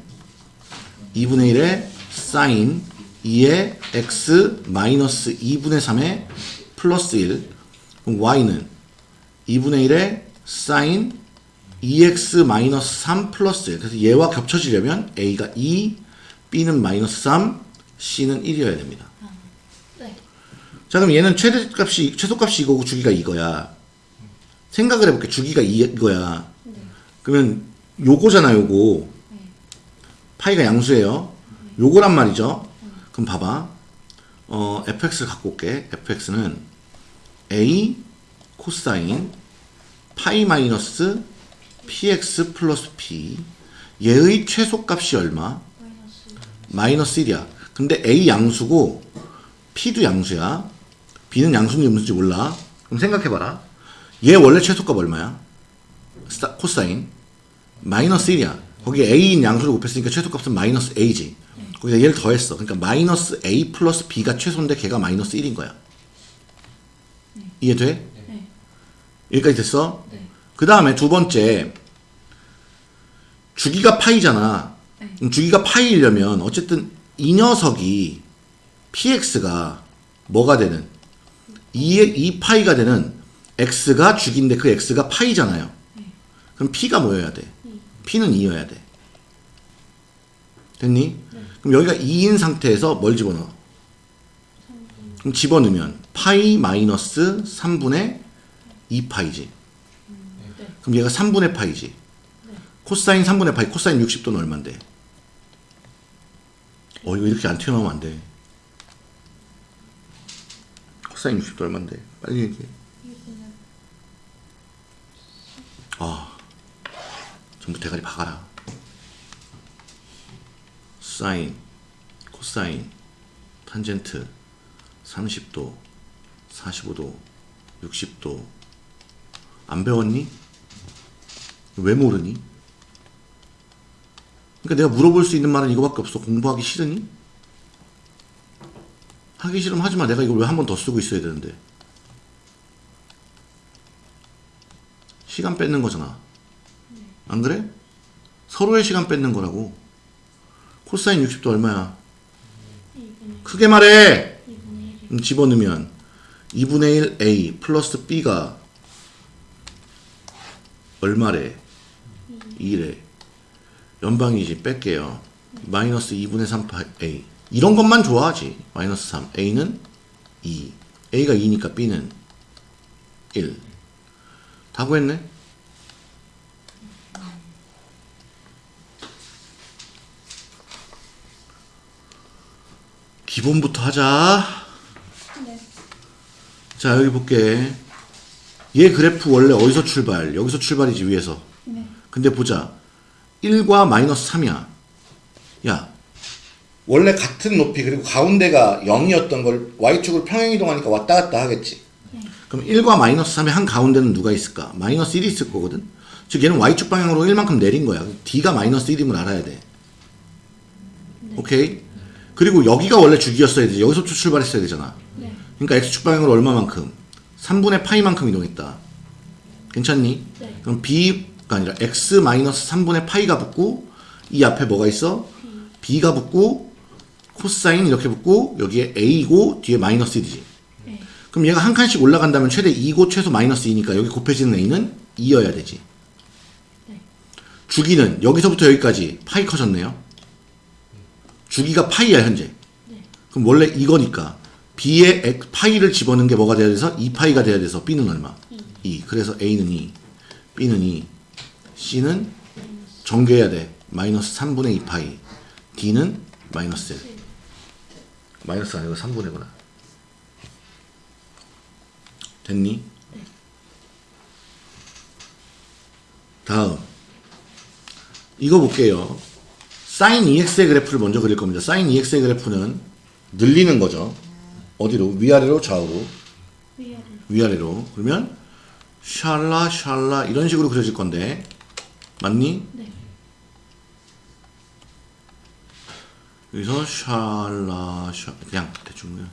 2분의 1의 sin 2의 x 마이너스 2분의 3의 플러스 1 그럼 y는 2분의 1의 sin 2x 마이너스 3 플러스 1 그래서 얘와 겹쳐지려면 a가 2 b는 마이너스 3 c는 1이어야 됩니다. 네. 자 그럼 얘는 최대값이 최소값이 이거고 주기가 이거야. 생각을 해볼게. 주기가 이- 이거야. 네. 그러면 요거잖아 요거. 네. 파이가 양수예요. 요거란 말이죠. 그럼 봐봐. 어 fx를 갖고 올게. fx는 a 코사인 파이 마이너스 px 플러스 p 얘의 최소값이 얼마? 마이너스 마이너스 1이야. 근데 A 양수고 P도 양수야. B는 양수인지 무슨지 몰라. 그럼 생각해봐라. 얘 원래 최소값 얼마야? 코사인. 마이너스 1이야. 거기에 A인 양수를 곱했으니까 최소값은 마이너스 A지. 거기다 얘를 더했어. 그러니까 마이너스 A 플러스 B가 최소인데 걔가 마이너스 1인 거야. 이해돼? 네. 여기까지 됐어? 네. 그 다음에 두 번째 주기가 파이잖아. 네. 주기가 파이려면 어쨌든 이 녀석이 px가 뭐가 되는 2의 2 파이가 되는 x가 주기인데 그 x가 파이잖아요. 그럼 p가 뭐여야 돼? p는 2여야 돼. 됐니? 그럼 여기가 2인 상태에서 뭘 집어넣어? 그럼 집어넣으면 파이 마이너스 3분의 2파이지. 네. 그럼 얘가 3분의 파이지. 코사인 3분의 파이, 코사인 60도는 얼만데? 어, 이거 이렇게 안 튀어나오면 안 돼. 코사인 60도 얼만데? 빨리 얘기해. 2분의 아, 전부 대가리 박아라. 사인, 코사인, 탄젠트, 30도, 45도, 60도. 안 배웠니? 왜 모르니? 그러니까 내가 물어볼 수 있는 말은 이거밖에 없어. 공부하기 싫으니? 하기 싫으면 하지 마. 내가 이걸 왜 한 번 더 쓰고 있어야 되는데. 시간 뺏는 거잖아. 안 그래? 서로의 시간 뺏는 거라고. 코사인 60도 얼마야? 2분의 크게 말해! 2분의 1이 음, 집어넣으면 2분의 1 A 플러스 B가 얼마래? 2래. 연방이지 뺄게요. 마이너스 2분의 3파 A. 이런 것만 좋아하지. 마이너스 3. A는 2. A가 2니까 B는 1. 다 구했네? 기본부터 하자. 네. 자, 여기 볼게. 얘 그래프 원래 어디서 출발? 여기서 출발이지, 위에서. 네. 근데 보자. 1과 마이너스 3이야. 야. 원래 같은 높이 그리고 가운데가 0이었던 걸 y축으로 평행이동하니까 왔다 갔다 하겠지. 그럼 1과 마이너스 3의 한 가운데는 누가 있을까? 마이너스 1이 있을 거거든. 즉 얘는 y축 방향으로 1만큼 내린 거야. d가 마이너스 1임을 알아야 돼. 오케이? 그리고 여기가 원래 주기였어야 되지. 여기서 출발했어야 되잖아. 네. 그러니까 x축 방향으로 얼마만큼? 3분의 파이만큼 이동했다. 괜찮니? 네. 그럼 b가 아니라 x 마이너스 3분의 파이가 붙고 이 앞에 뭐가 있어? b가 붙고 코사인 이렇게 붙고 여기에 a고 뒤에 마이너스 1이지. 네. 그럼 얘가 한 칸씩 올라간다면 최대 2고 최소 마이너스 2니까 여기 곱해지는 a는 2여야 되지. 네. 주기는 여기서부터 여기까지 파이 커졌네요. 주기가 파이야 현재. 네. 그럼 원래 이거니까 b에 x- 파이를 집어넣은 게 뭐가 돼야 돼서 2파이가 돼야 돼서 b는 얼마? 2. 그래서 a는 2, b는 2, c는 정교해야 돼. 마이너스 3분의 2파이. d는 마이너스 1. 마이너스 아니고 3분의구나. 됐니? 다음. 이거 볼게요. 사인 EX의 그래프를 먼저 그릴 겁니다. 사인 EX의 그래프는 늘리는 거죠. 어디로? 위아래로 좌우로. 위아래. 위아래로. 그러면 샬라 샬라 이런 식으로 그려질 건데 맞니? 네. 여기서 샬라 샬 그냥 대충 그냥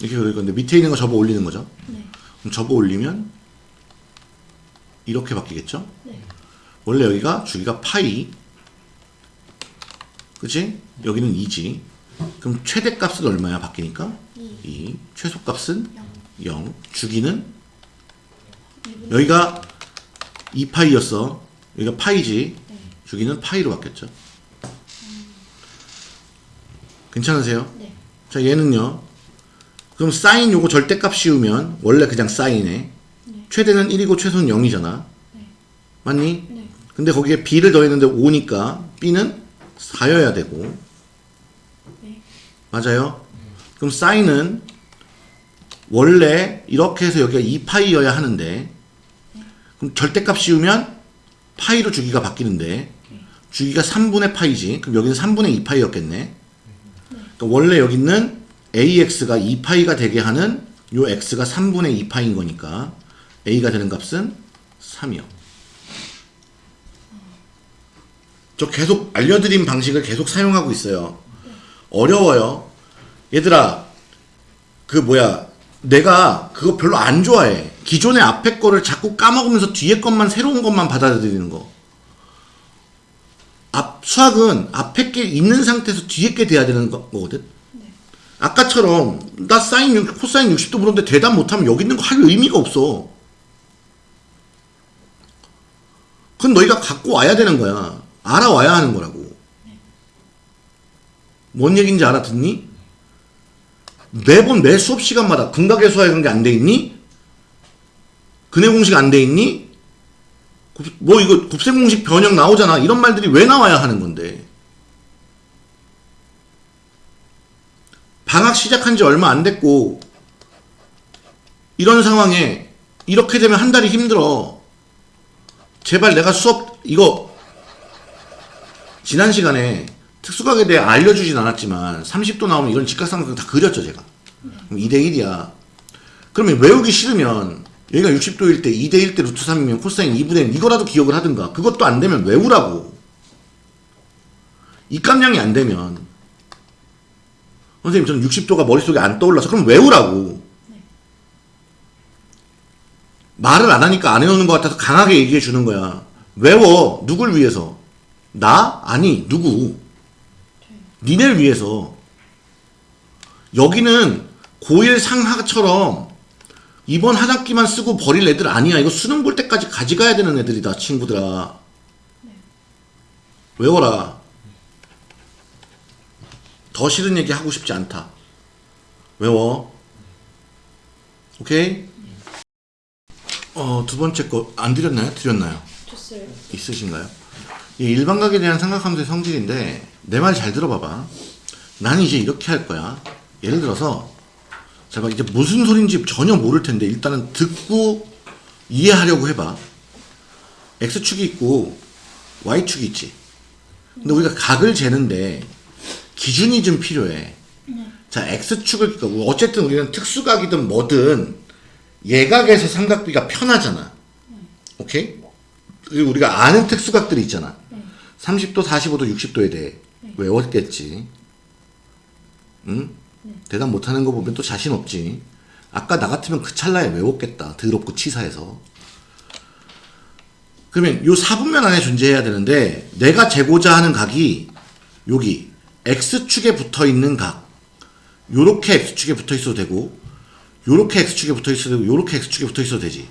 이렇게 그릴 건데 밑에 있는 거 접어 올리는 거죠. 네. 그럼 접어 올리면 이렇게 바뀌겠죠? 네. 원래 여기가 주기가 파이 그치? 여기는 2지 그럼 최대값은 얼마야 바뀌니까? 2. 2 최소값은 0. 0 주기는 2분의 여기가 2파이였어 여기가 파이지 네. 주기는 파이로 바뀌었죠 괜찮으세요? 네. 자 얘는요 그럼 사인 요거 절대값 씌우면 원래 그냥 사인에 네. 최대는 1이고 최소는 0이잖아 네. 맞니? 네. 근데 거기에 b를 더했는데 5니까 b는 4여야 되고 네. 맞아요? 그럼 사인은 원래 이렇게 해서 여기가 2파이여야 하는데 그럼 절대값 씌우면 파이로 주기가 바뀌는데 주기가 3분의 파이지 그럼 여기는 3분의 2파이였겠네 그러니까 원래 여기 있는 ax가 2파이가 되게 하는 요 x가 3분의 2파인 거니까 a가 되는 값은 3이요 저 계속 알려드린 방식을 계속 사용하고 있어요 어려워요. 얘들아, 그 뭐야, 내가 그거 별로 안 좋아해. 기존의 앞에 거를 자꾸 까먹으면서 뒤에 것만 새로운 것만 받아들이는 거. 앞 수학은 앞에 게 있는 상태에서 뒤에 게 돼야 되는 거, 거거든. 아까처럼 나 사인 6, 코사인 60도 물었는데 대답 못하면 여기 있는 거 할 의미가 없어. 그건 너희가 갖고 와야 되는 거야. 알아와야 하는 거라고. 뭔 얘기인지 알아듣니? 매번 매 수업 시간마다 근각의 수학이 안돼 있니? 근해 공식 안 돼 있니? 곱- 뭐 이거 곱셈 공식 변형 나오잖아. 이런 말들이 왜 나와야 하는 건데? 방학 시작한 지 얼마 안 됐고 이런 상황에 이렇게 되면 한 달이 힘들어. 제발 내가 수업 이거 지난 시간에 특수각에 대해 알려주진 않았지만 30도 나오면 이런 직각삼각형 다 그렸죠 제가. 그럼 2대1이야. 그러면 외우기 싫으면 여기가 60도일 때 2대1 때 루트 3이면 코사인 2분의 1 이거라도 기억을 하든가. 그것도 안 되면 외우라고. 입감량이 안 되면 선생님 저는 60도가 머릿속에 안 떠올라서 그럼 외우라고. 말을 안 하니까 안 해놓는 것 같아서 강하게 얘기해 주는 거야. 외워 누굴 위해서 나? 아니 누구 니네를 위해서 여기는 고1 상하처럼 이번 한 학기만 쓰고 버릴 애들 아니야. 이거 수능 볼 때까지 가져가야 되는 애들이다, 친구들아. 외워라. 더 싫은 얘기 하고 싶지 않다. 외워. 오케이? 어, 두 번째 거 안 드렸나요? 드렸나요? 줬어요. 있으신가요? 이 일반각에 대한 삼각함수의 성질인데 내 말 잘 들어봐봐. 나는 이제 이렇게 할 거야. 예를 들어서 자, 봐 이제 무슨 소린지 전혀 모를 텐데 일단은 듣고 이해하려고 해봐. x축이 있고 y축이 있지. 근데 우리가 각을 재는데 기준이 좀 필요해. 자, x축을 그러니까 어쨌든 우리는 특수각이든 뭐든 예각에서 삼각비가 편하잖아. 오케이? 우리가 아는 특수각들이 있잖아. 30도, 45도, 60도에 대해 외웠겠지. 응? 대답 못하는 거 보면 또 자신 없지. 아까 나 같으면 그 찰나에 외웠겠다. 더럽고 치사해서. 그러면 요 4분면 안에 존재해야 되는데 내가 재고자 하는 각이 여기 x축에 붙어 있는 각 요렇게 x축에 붙어 있어도 되고 요렇게 x축에 붙어 있어도 되고 요렇게 x축에 붙어 있어도 되지.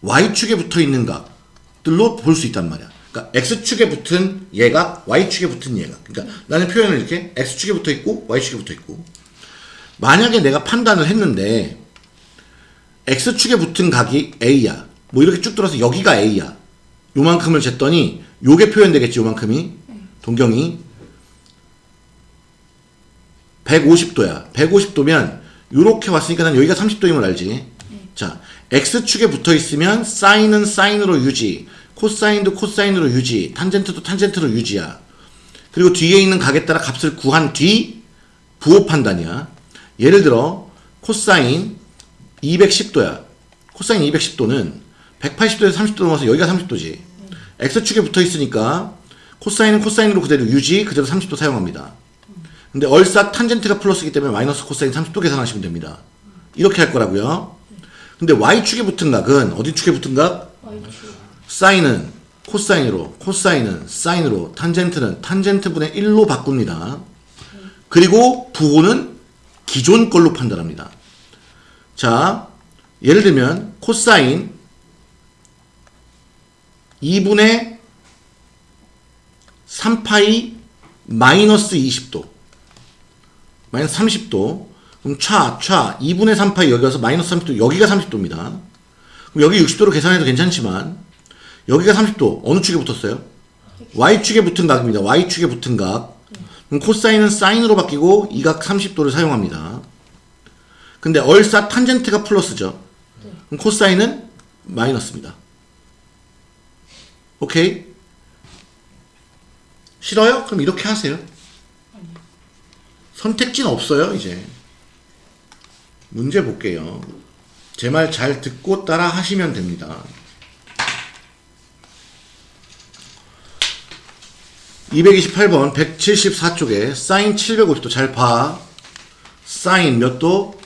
y축에 붙어 있는 각들로 볼 수 있단 말이야. 그러니까 x축에 붙은 얘가 y축에 붙은 얘가. 그러니까 나는 표현을 이렇게 x축에 붙어 있고 y축에 붙어 있고. 만약에 내가 판단을 했는데 x축에 붙은 각이 a야. 뭐 이렇게 쭉 들어서 여기가 a야. 요만큼을 쟀더니 요게 표현되겠지. 요만큼이 동경이 150도야. 150도면 요렇게 왔으니까 난 여기가 30도인 걸 알지. 자, x축에 붙어 있으면 사인은 사인으로 유지, 코사인도 코사인으로 유지, 탄젠트도 탄젠트로 유지야. 그리고 뒤에 있는 각에 따라 값을 구한 뒤 부호 판단이야. 예를 들어 코사인 210도야. 코사인 210도는 180도에서 30도 넘어서 여기가 30도지. x축에 붙어 있으니까 코사인은 코사인으로 그대로 유지, 그대로 30도 사용합니다. 근데 얼싸 탄젠트가 플러스이기 때문에 마이너스 코사인 30도 계산하시면 됩니다. 이렇게 할 거라고요. 근데 y축에 붙은 각은 어디 축에 붙은 각? 사인은 코사인으로, 코사인은 사인으로, 탄젠트는 탄젠트분의 1로 바꿉니다. 그리고 부호는 기존 걸로 판단합니다. 자, 예를 들면 코사인 2분의 3파이 마이너스 20도 마이너스 30도 그럼 차, 차 2분의 3파이 여기 와서 마이너스 30도 여기가 30도입니다. 그럼 여기 60도로 계산해도 괜찮지만 여기가 30도 어느 축에 붙었어요? y축에 붙은 각입니다. y축에 붙은 각 그럼 코사인은 사인으로 바뀌고 이 각 30도를 사용합니다. 근데 얼싸 탄젠트가 플러스죠. 그럼 코사인은 마이너스입니다. 오케이? 싫어요? 그럼 이렇게 하세요. 선택지는 없어요, 이제. 문제 볼게요. 제 말 잘 듣고 따라 하시면 됩니다. 228번 174쪽에 사인 750도 잘 봐. 사인 몇 도?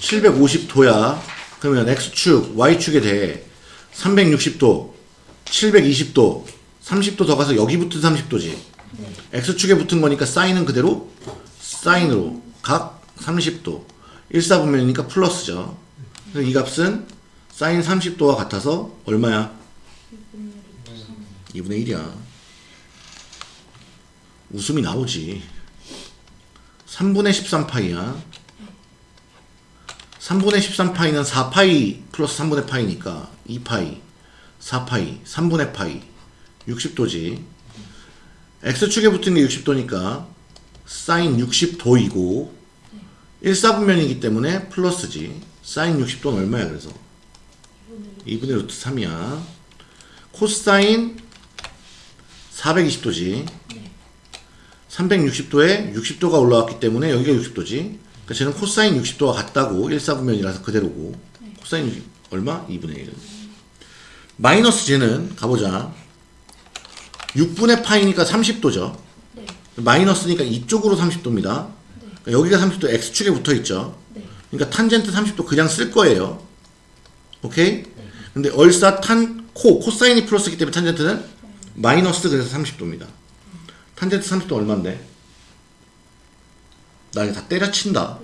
750도야. 그러면 x축, y축에 대해 360도, 720도, 30도 더 가서 여기 붙은 30도지. x축에 붙은 거니까 사인은 그대로 사인으로 각 30도. 1사분면이니까 플러스죠. 이 값은 사인 30도와 같아서 얼마야? 2분의 1이야. 웃음이 나오지. 3분의 13파이야. 3분의 13파이는 4파이 플러스 3분의 파이니까 2파이, 4파이, 3분의 파이, 60도지. x축에 붙은 게 60도니까 사인 60도이고 1사분면이기 때문에 플러스지. 사인 60도는 얼마야 그래서? 2분의 루트 3이야. 코사인 420도지. 360도에 60도가 올라왔기 때문에 여기가 60도지. 그러니까 쟤는 코사인 60도와 같다고 1사분면이라서 그대로고. 코사인 60, 얼마? 2분의 1. 마이너스 쟤는 가보자. 6분의 파이니까 30도죠. 네. 마이너스니까 이쪽으로 30도입니다. 그러니까 여기가 30도 X축에 붙어 있죠. 네. 그러니까 탄젠트 30도 그냥 쓸 거예요. 오케이? 근데 얼싸 탄, 코, 코사인이 플러스이기 때문에 탄젠트는 마이너스 그래서 30도입니다. 탄젠트 30도 얼만데? 나 이거 다 때려친다.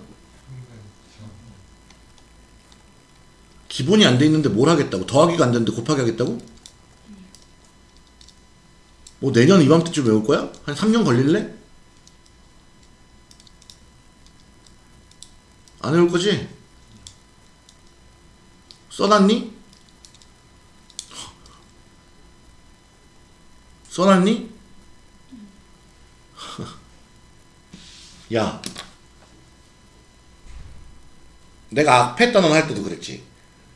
기본이 안 돼 있는데 뭘 하겠다고? 더하기가 안 되는데 곱하기 하겠다고? 뭐 내년 이맘때쯤 외울 거야? 한 3년 걸릴래? 안 외울 거지? 써놨니? 써놨니? 야 내가 앞에 단원 할 때도 그랬지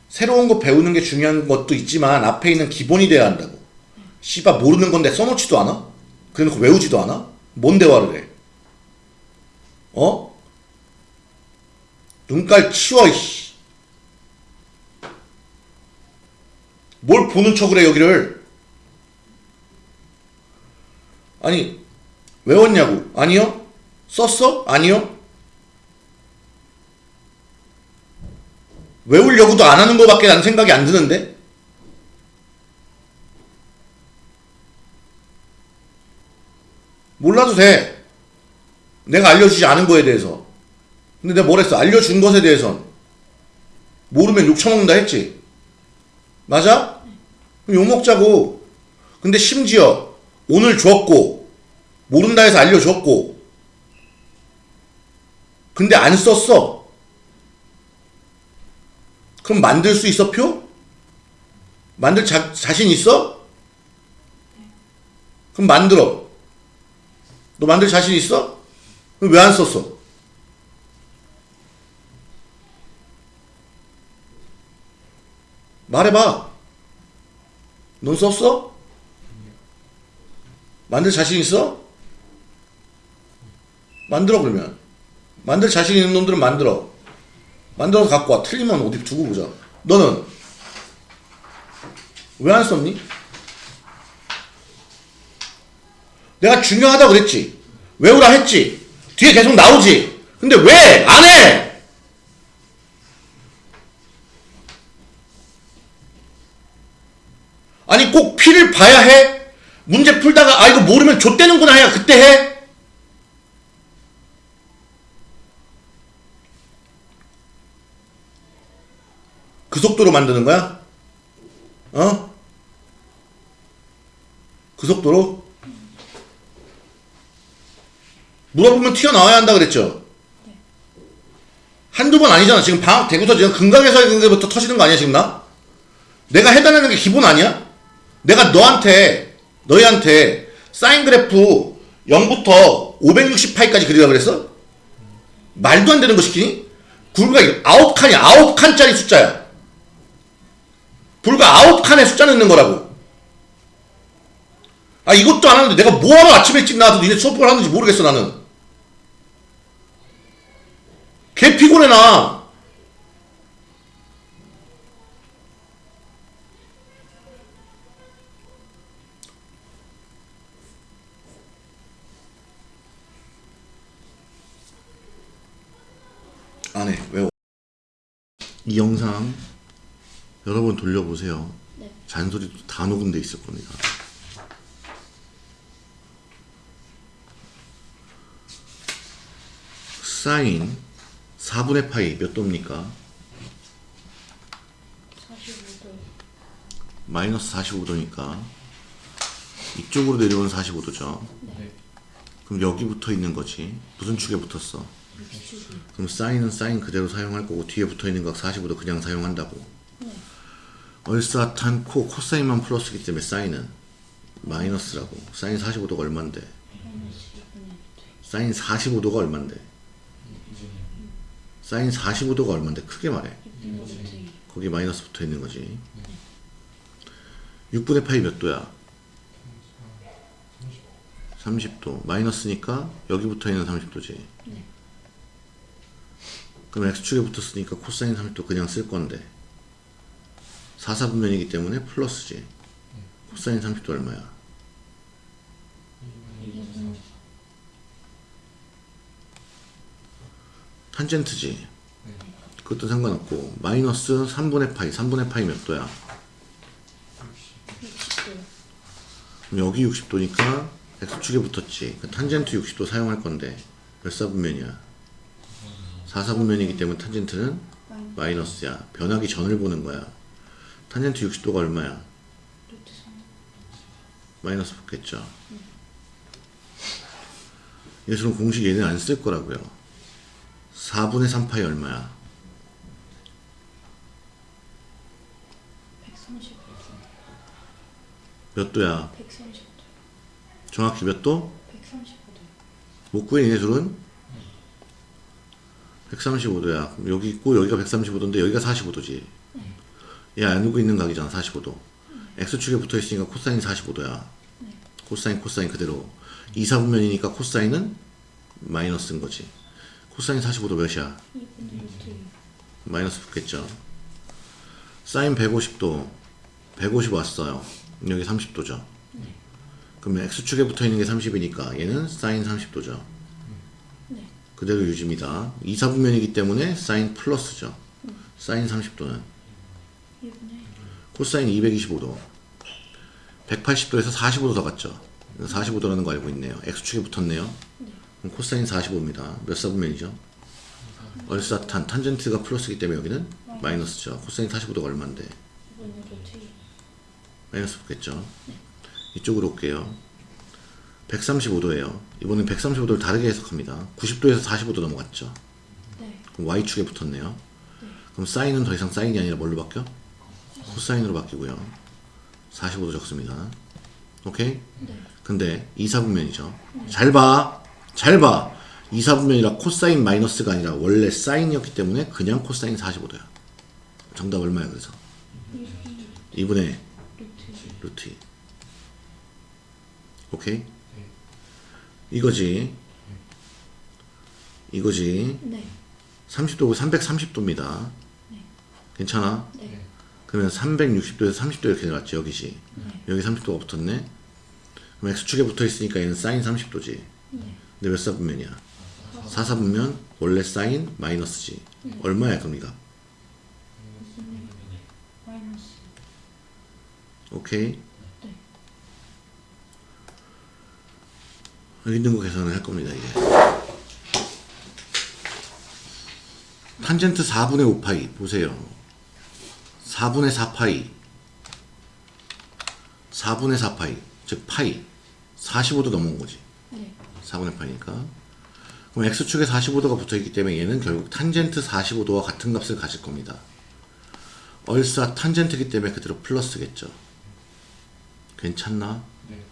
새로운 거 배우는 게 중요한 것도 있지만 앞에 있는 기본이 돼야 한다고 씨발 모르는 건데 써놓지도 않아? 그래놓고 외우지도 않아? 뭔 대화를 해? 어? 눈깔 치워 이씨 뭘 보는 척을 해 여기를 아니 외웠냐고 아니요 썼어? 아니요? 외우려고도 안 하는 거밖에 난 생각이 안 드는데? 몰라도 돼. 내가 알려주지 않은 거에 대해서. 근데 내가 뭘 했어? 알려준 것에 대해선. 모르면 욕 처먹는다 했지? 맞아? 그럼 욕 먹자고. 근데 심지어 오늘 줬고 모른다 해서 알려줬고 근데 안 썼어 그럼 만들 수 있어 표? 만들 자, 자신 있어? 그럼 만들어 너 만들 자신 있어? 그럼 왜 안 썼어? 말해봐 넌 썼어? 만들 자신 있어? 만들어 그러면 만들 자신 있는 놈들은 만들어 만들어서 갖고 와 틀리면 어디 두고 보자 너는 왜 안 썼니? 내가 중요하다 그랬지 외우라 했지 뒤에 계속 나오지 근데 왜 안 해? 아니 꼭 피를 봐야 해? 문제 풀다가 아 이거 모르면 좆되는구나 해야 그때 해? 그 속도로 만드는 거야? 어? 그 속도로? 물어보면 튀어나와야 한다 그랬죠? 한두 번 아니잖아. 지금 방학 되고서 지금 금강에서 있는데부터 터지는 거 아니야, 지금 나? 내가 해달라는 게 기본 아니야? 내가 너한테, 너희한테 사인 그래프 0부터 568까지 그리라 그랬어? 말도 안 되는 거 시키니? 불과 9칸이 9칸짜리 숫자야. 불과 9칸의 숫자 넣는 거라고. 아, 이것도 안 하는데 내가 뭐하러 아침에 일찍 나와서 니네 수업을 하는지 모르겠어, 나는. 개 피곤해, 나. 안 해, 외워. 이 영상 여러 번 돌려보세요. 네. 잔소리도 다 녹음돼 있을 겁니다. 사인 4분의 파이 몇 도입니까? 45도. 마이너스 45도니까 이쪽으로 내려오면 45도죠. 네. 그럼 여기 붙어 있는 거지. 무슨 축에 붙었어? 60도. 그럼 사인은 사인 그대로 사용할 거고 뒤에 붙어 있는 각 45도 그냥 사용한다고. 네. 얼싸탄 코 코사인만 플러스기 때문에 사인은 마이너스라고. 사인 45도가 얼만데? 마이너스 2분의 1도. 사인 45도가 얼만데? 사인 45도가 얼만데? 크게 말해. 2분의 1도. 거기 마이너스 붙어 있는 거지. 6분의 파이 몇 도야? 30도. 마이너스니까 여기 붙어 있는 30도지. 네. 그럼 x축에 붙었으니까 코사인 30도 그냥 쓸 건데 4사분면이기 때문에 플러스지. 코사인 30도 얼마야? 탄젠트지. 그것도 상관없고 마이너스 3분의 파이 3분의 파이 몇 도야? 60도. 그럼 여기 60도니까 x축에 붙었지. 그 탄젠트 60도 사용할 건데 몇 사분면이야? 4사분면이기 때문에 탄젠트는 마이너스 마이너스야. 변하기 전을 보는 거야. 탄젠트 60도가 얼마야? 루트 3 마이너스 붙겠죠. 예수는 공식 얘는 안 쓸 거라고요. 4분의 3파이 얼마야? 135도 몇 도야? 135도 정확히 몇 도? 135도 못 구해 예각을? 135도야. 그럼 여기 있고 여기가 135도인데 여기가 45도지. 얘 안고 있는 각이잖아 45도. x축에 붙어 있으니까 코사인 45도야. 코사인 코사인 그대로. 2, 4분면이니까 코사인은 마이너스인 거지. 코사인 45도 몇이야? 2분의 루트 2 마이너스 붙겠죠. 사인 150도 150 왔어요. 여기 30도죠. 그러면 x축에 붙어 있는 게 30이니까 얘는 사인 30도죠. 네 그대로 유지입니다. 2, 4분면이기 때문에 사인 플러스죠. 사인 30도는 2분의 코사인 225도 180도에서 45도 더 갔죠. 45도라는 거 알고 있네요. x축에 붙었네요. 그럼 코사인 45입니다. 몇 사분면이죠? 얼사탄 탄젠트가 플러스이기 때문에 여기는 마이너스죠. 코사인 45도가 얼마인데? 2분의 루트 2 마이너스 붙겠죠. 이쪽으로 올게요. 135도예요. 이번엔 135도를 다르게 해석합니다. 90도에서 45도 넘어갔죠. 네 그럼 y축에 붙었네요. 그럼 사인은 더 이상 사인이 아니라 뭘로 바뀌어? 코사인으로 바뀌고요. 45도 적습니다. 오케이? 네. 근데 2, 4분면이죠. 잘 봐. 잘 봐. 2, 4분면이라 코사인 마이너스가 아니라 원래 사인이었기 때문에 그냥 코사인 45도야. 정답 얼마야 그래서? 2분의 루트 2 루트 2. 오케이? 이거지. 이거지. 네 30도고 330도입니다. 괜찮아? 네. 그러면 360도에서 30도 이렇게 내려왔지 여기지. 여기 30도가 붙었네. 그럼 x축에 붙어 있으니까 얘는 사인 30도지. 네. 근데 몇 사분면이야? 4사분면 원래 사인 마이너스지. 얼마야 그럼 이가? 마이너스 오케이? 네. 여기 있는 거 계산을 할 겁니다 이제. 탄젠트 4분의 5파이 보세요. 4분의 4파이. 4분의 4파이. 즉 파이. 45도 넘어온 거지. 네. 4분의 파이니까. 그럼 x축에 45도가 붙어있기 때문에 얘는 결국 탄젠트 45도와 같은 값을 가질 겁니다. 얼싸 탄젠트이기 때문에 그대로 플러스겠죠. 괜찮나? 네.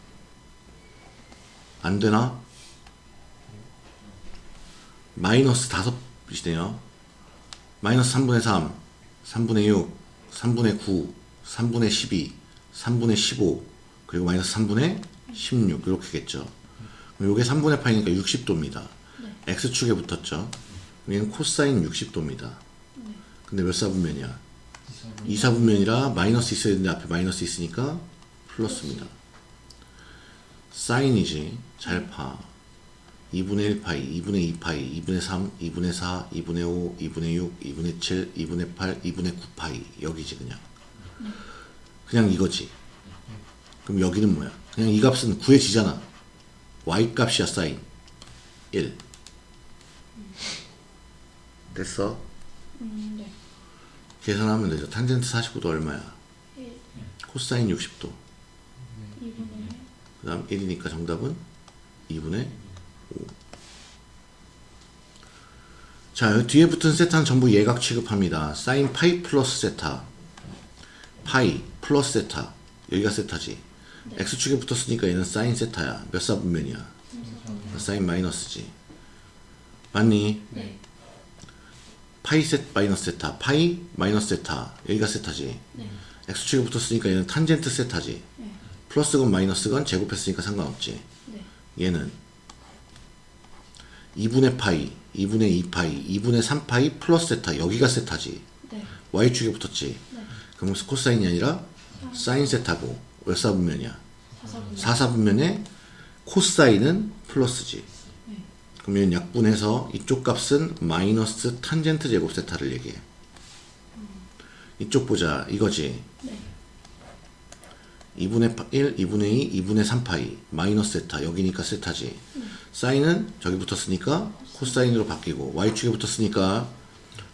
안 되나? 마이너스 5이시네요. 마이너스 3분의 3 3분의 6 3분의 9 3분의 12 3분의 15 그리고 마이너스 3분의 16 이렇게겠죠 그럼 요게 3분의 파이니까 60도입니다. x축에 붙었죠. 얘는 코사인 60도입니다. 근데 몇 사분면이야? 2 사분면이라 마이너스 있어야 되는데 앞에 마이너스 있으니까 플러스입니다. 사인이지. 잘 파. 2분의 1파이, 2분의 2파이, 2분의 3, 2분의 4, 2분의 5, 2분의 6, 2분의 7, 2분의 8, 2분의 9파이. 여기지 그냥. 그냥 이거지. 그럼 여기는 뭐야? 그냥 이 값은 구해지잖아. y 값이야 사인 1 됐어? 음, 네 계산하면 되죠 탄젠트 45도 얼마야? 1 코사인 60도 2분의 그 다음 1이니까 정답은 2분의 5 자, 뒤에 붙은 세타는 전부 예각 취급합니다. 사인 파이 플러스 세타. 파이 플러스 세타. 여기가 세타지. x축에 붙었으니까 얘는 사인 세타야. 몇 사분면이야? 사인 마이너스지. 맞니? 네. 파이 세 마이너스 세타. 파이 마이너스 세타. 여기가 세타지. 네. x축에 붙었으니까 얘는 탄젠트 세타지. 네. 플러스건 마이너스건 제곱했으니까 상관없지. 네. 얘는 2분의 파이 2분의 2파이 2분의 3파이 플러스 세타 여기가 세타지. 네. y축에 붙었지. 네. 그럼 코사인이 아니라 사인 세타고 몇 사분면이야? 4사분 4사분면에 코사인은 플러스지. 네. 얘는 약분해서 이쪽 값은 마이너스 탄젠트 제곱 세타를 얘기해. 이쪽 보자. 이거지? 네. 2분의 1, 2분의 2, 2분의 3파이 마이너스 세타 여기니까 세타지 사인은 저기 붙었으니까 코사인으로 바뀌고 y축에 붙었으니까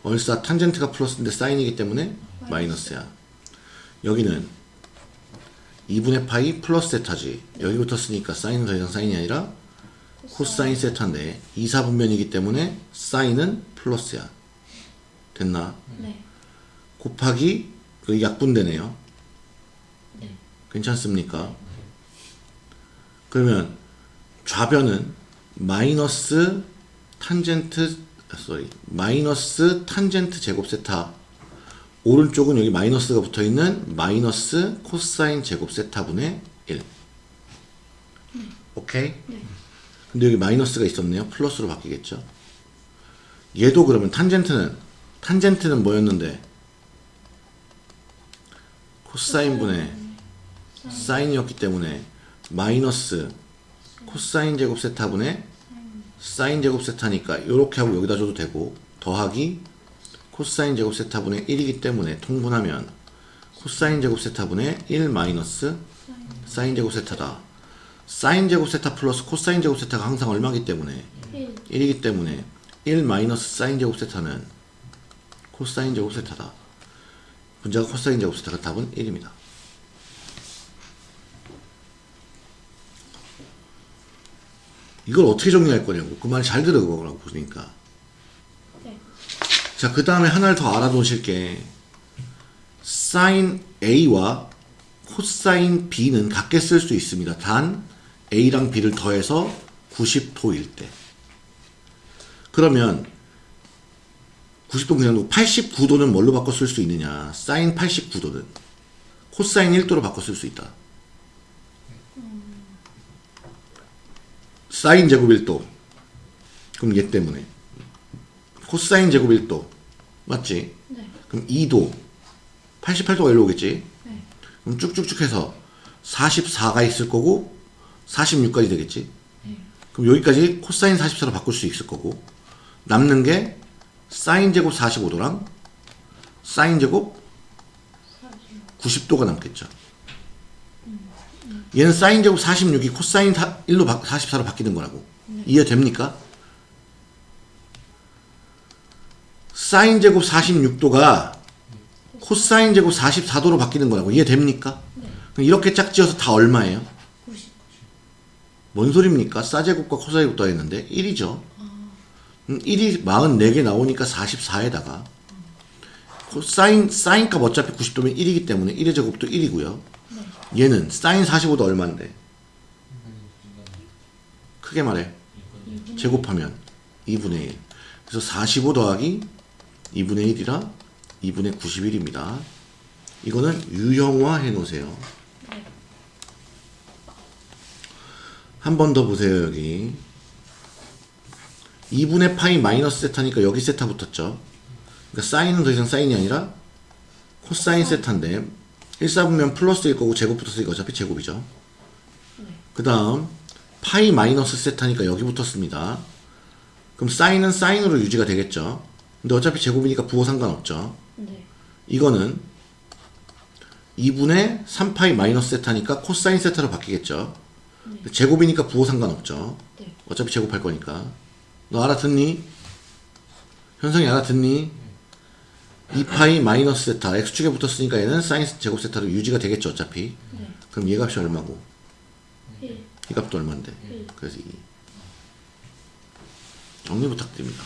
얼싸 탄젠트가 플러스인데 사인이기 때문에 마이너스야. 여기는 2분의 파이 플러스 세타지. 여기 붙었으니까 사인은 더 이상 사인이 아니라 코사인 세타인데 2사분면이기 때문에 사인은 플러스야. 됐나? 네. 곱하기 그 약분되네요. 네. 괜찮습니까? 그러면 좌변은 마이너스 탄젠트 아, sorry 마이너스 탄젠트 제곱 세타. 오른쪽은 여기 마이너스가 붙어 있는 마이너스 코사인 제곱 세타분의 1 오케이? 네. 근데 여기 마이너스가 있었네요. 플러스로 바뀌겠죠? 얘도 그러면 탄젠트는 탄젠트는 뭐였는데? 코사인 분의 사인이었기 때문에 마이너스 코사인 제곱 세타분의 사인 제곱 세타니까 이렇게 하고 여기다 줘도 되고 더하기 코사인 제곱 세타분의 1이기 때문에 통분하면 코사인 제곱 세타분의 1 마이너스 사인 제곱 세타다. 사인 제곱 세타 플러스 코사인 제곱 세타가 항상 얼마기 때문에 1. 1이기 때문에 1 마이너스 사인 제곱 세타는 코사인 제곱 세타다. 분자가 코사인 제곱 세타가 답은 1입니다. 이걸 어떻게 정리할 거냐고. 그 말 잘 들어보라고 보니까. 네. 자, 그 다음에 하나를 더 알아두실 게, 사인 A와 코사인 B는 같게 쓸 수 있습니다. 단, A랑 B를 더해서 90도일 때. 그러면, 90도 그냥 놓고 89도는 뭘로 바꿔 쓸 수 있느냐. 사인 89도는. 코사인 1도로 바꿔 쓸 수 있다. 사인 제곱 1도. 그럼 얘 때문에. 코사인 제곱 1도. 맞지? 네. 그럼 2도. 88도가 일로 오겠지? 네. 그럼 쭉쭉쭉 해서 44가 있을 거고 46까지 되겠지? 네. 그럼 여기까지 코사인 44로 바꿀 수 있을 거고 남는 게 사인 제곱 45도랑 사인 제곱 40. 90도가 남겠죠. 얘는 사인 제곱 46이 코사인 1로 44로 바뀌는 거라고. 이해됩니까? 사인 제곱 46도가 코사인 제곱 44도로 바뀌는 거라고. 이해됩니까? 네. 이렇게 짝지어서 다 얼마예요? 90. 뭔 소리입니까? 사제곱과 코사제곱 더했는데 1이죠. 음, 1이 44개 나오니까 44에다가 코사인 사인값 어차피 90도면 1이기 때문에 1의 제곱도 1이고요. 얘는 사인 45도 얼마인데? 크게 말해. 제곱하면 2분의 1. 그래서 45 더하기 2분의 1이라 2분의 91입니다. 이거는 유형화 해 놓으세요. 한 번 더 보세요, 여기. 2분의 파이 마이너스 세타니까 여기 세타 붙었죠. 그러니까 사인은 더 이상 사인이 아니라 코사인 세타인데 1사분면 플러스일 거고 제곱 붙었으니까 어차피 제곱이죠. 그 다음 파이 마이너스 세타니까 여기 붙었습니다. 그럼 사인은 사인으로 유지가 되겠죠. 근데 어차피 제곱이니까 부호 상관없죠. 네. 이거는 2분의 3파이 마이너스 세타니까 코사인 세타로 바뀌겠죠. 제곱이니까 부호 상관없죠. 네. 어차피 제곱할 거니까. 너 알아듣니? 현성이 알아듣니? 2파이 마이너스 세타 x축에 붙었으니까 얘는 사인 제곱 세타로 유지가 되겠죠 어차피 네. 그럼 얘 값이 얼마고 1. 이 값도 얼마인데 일. 그래서 2 정리 부탁드립니다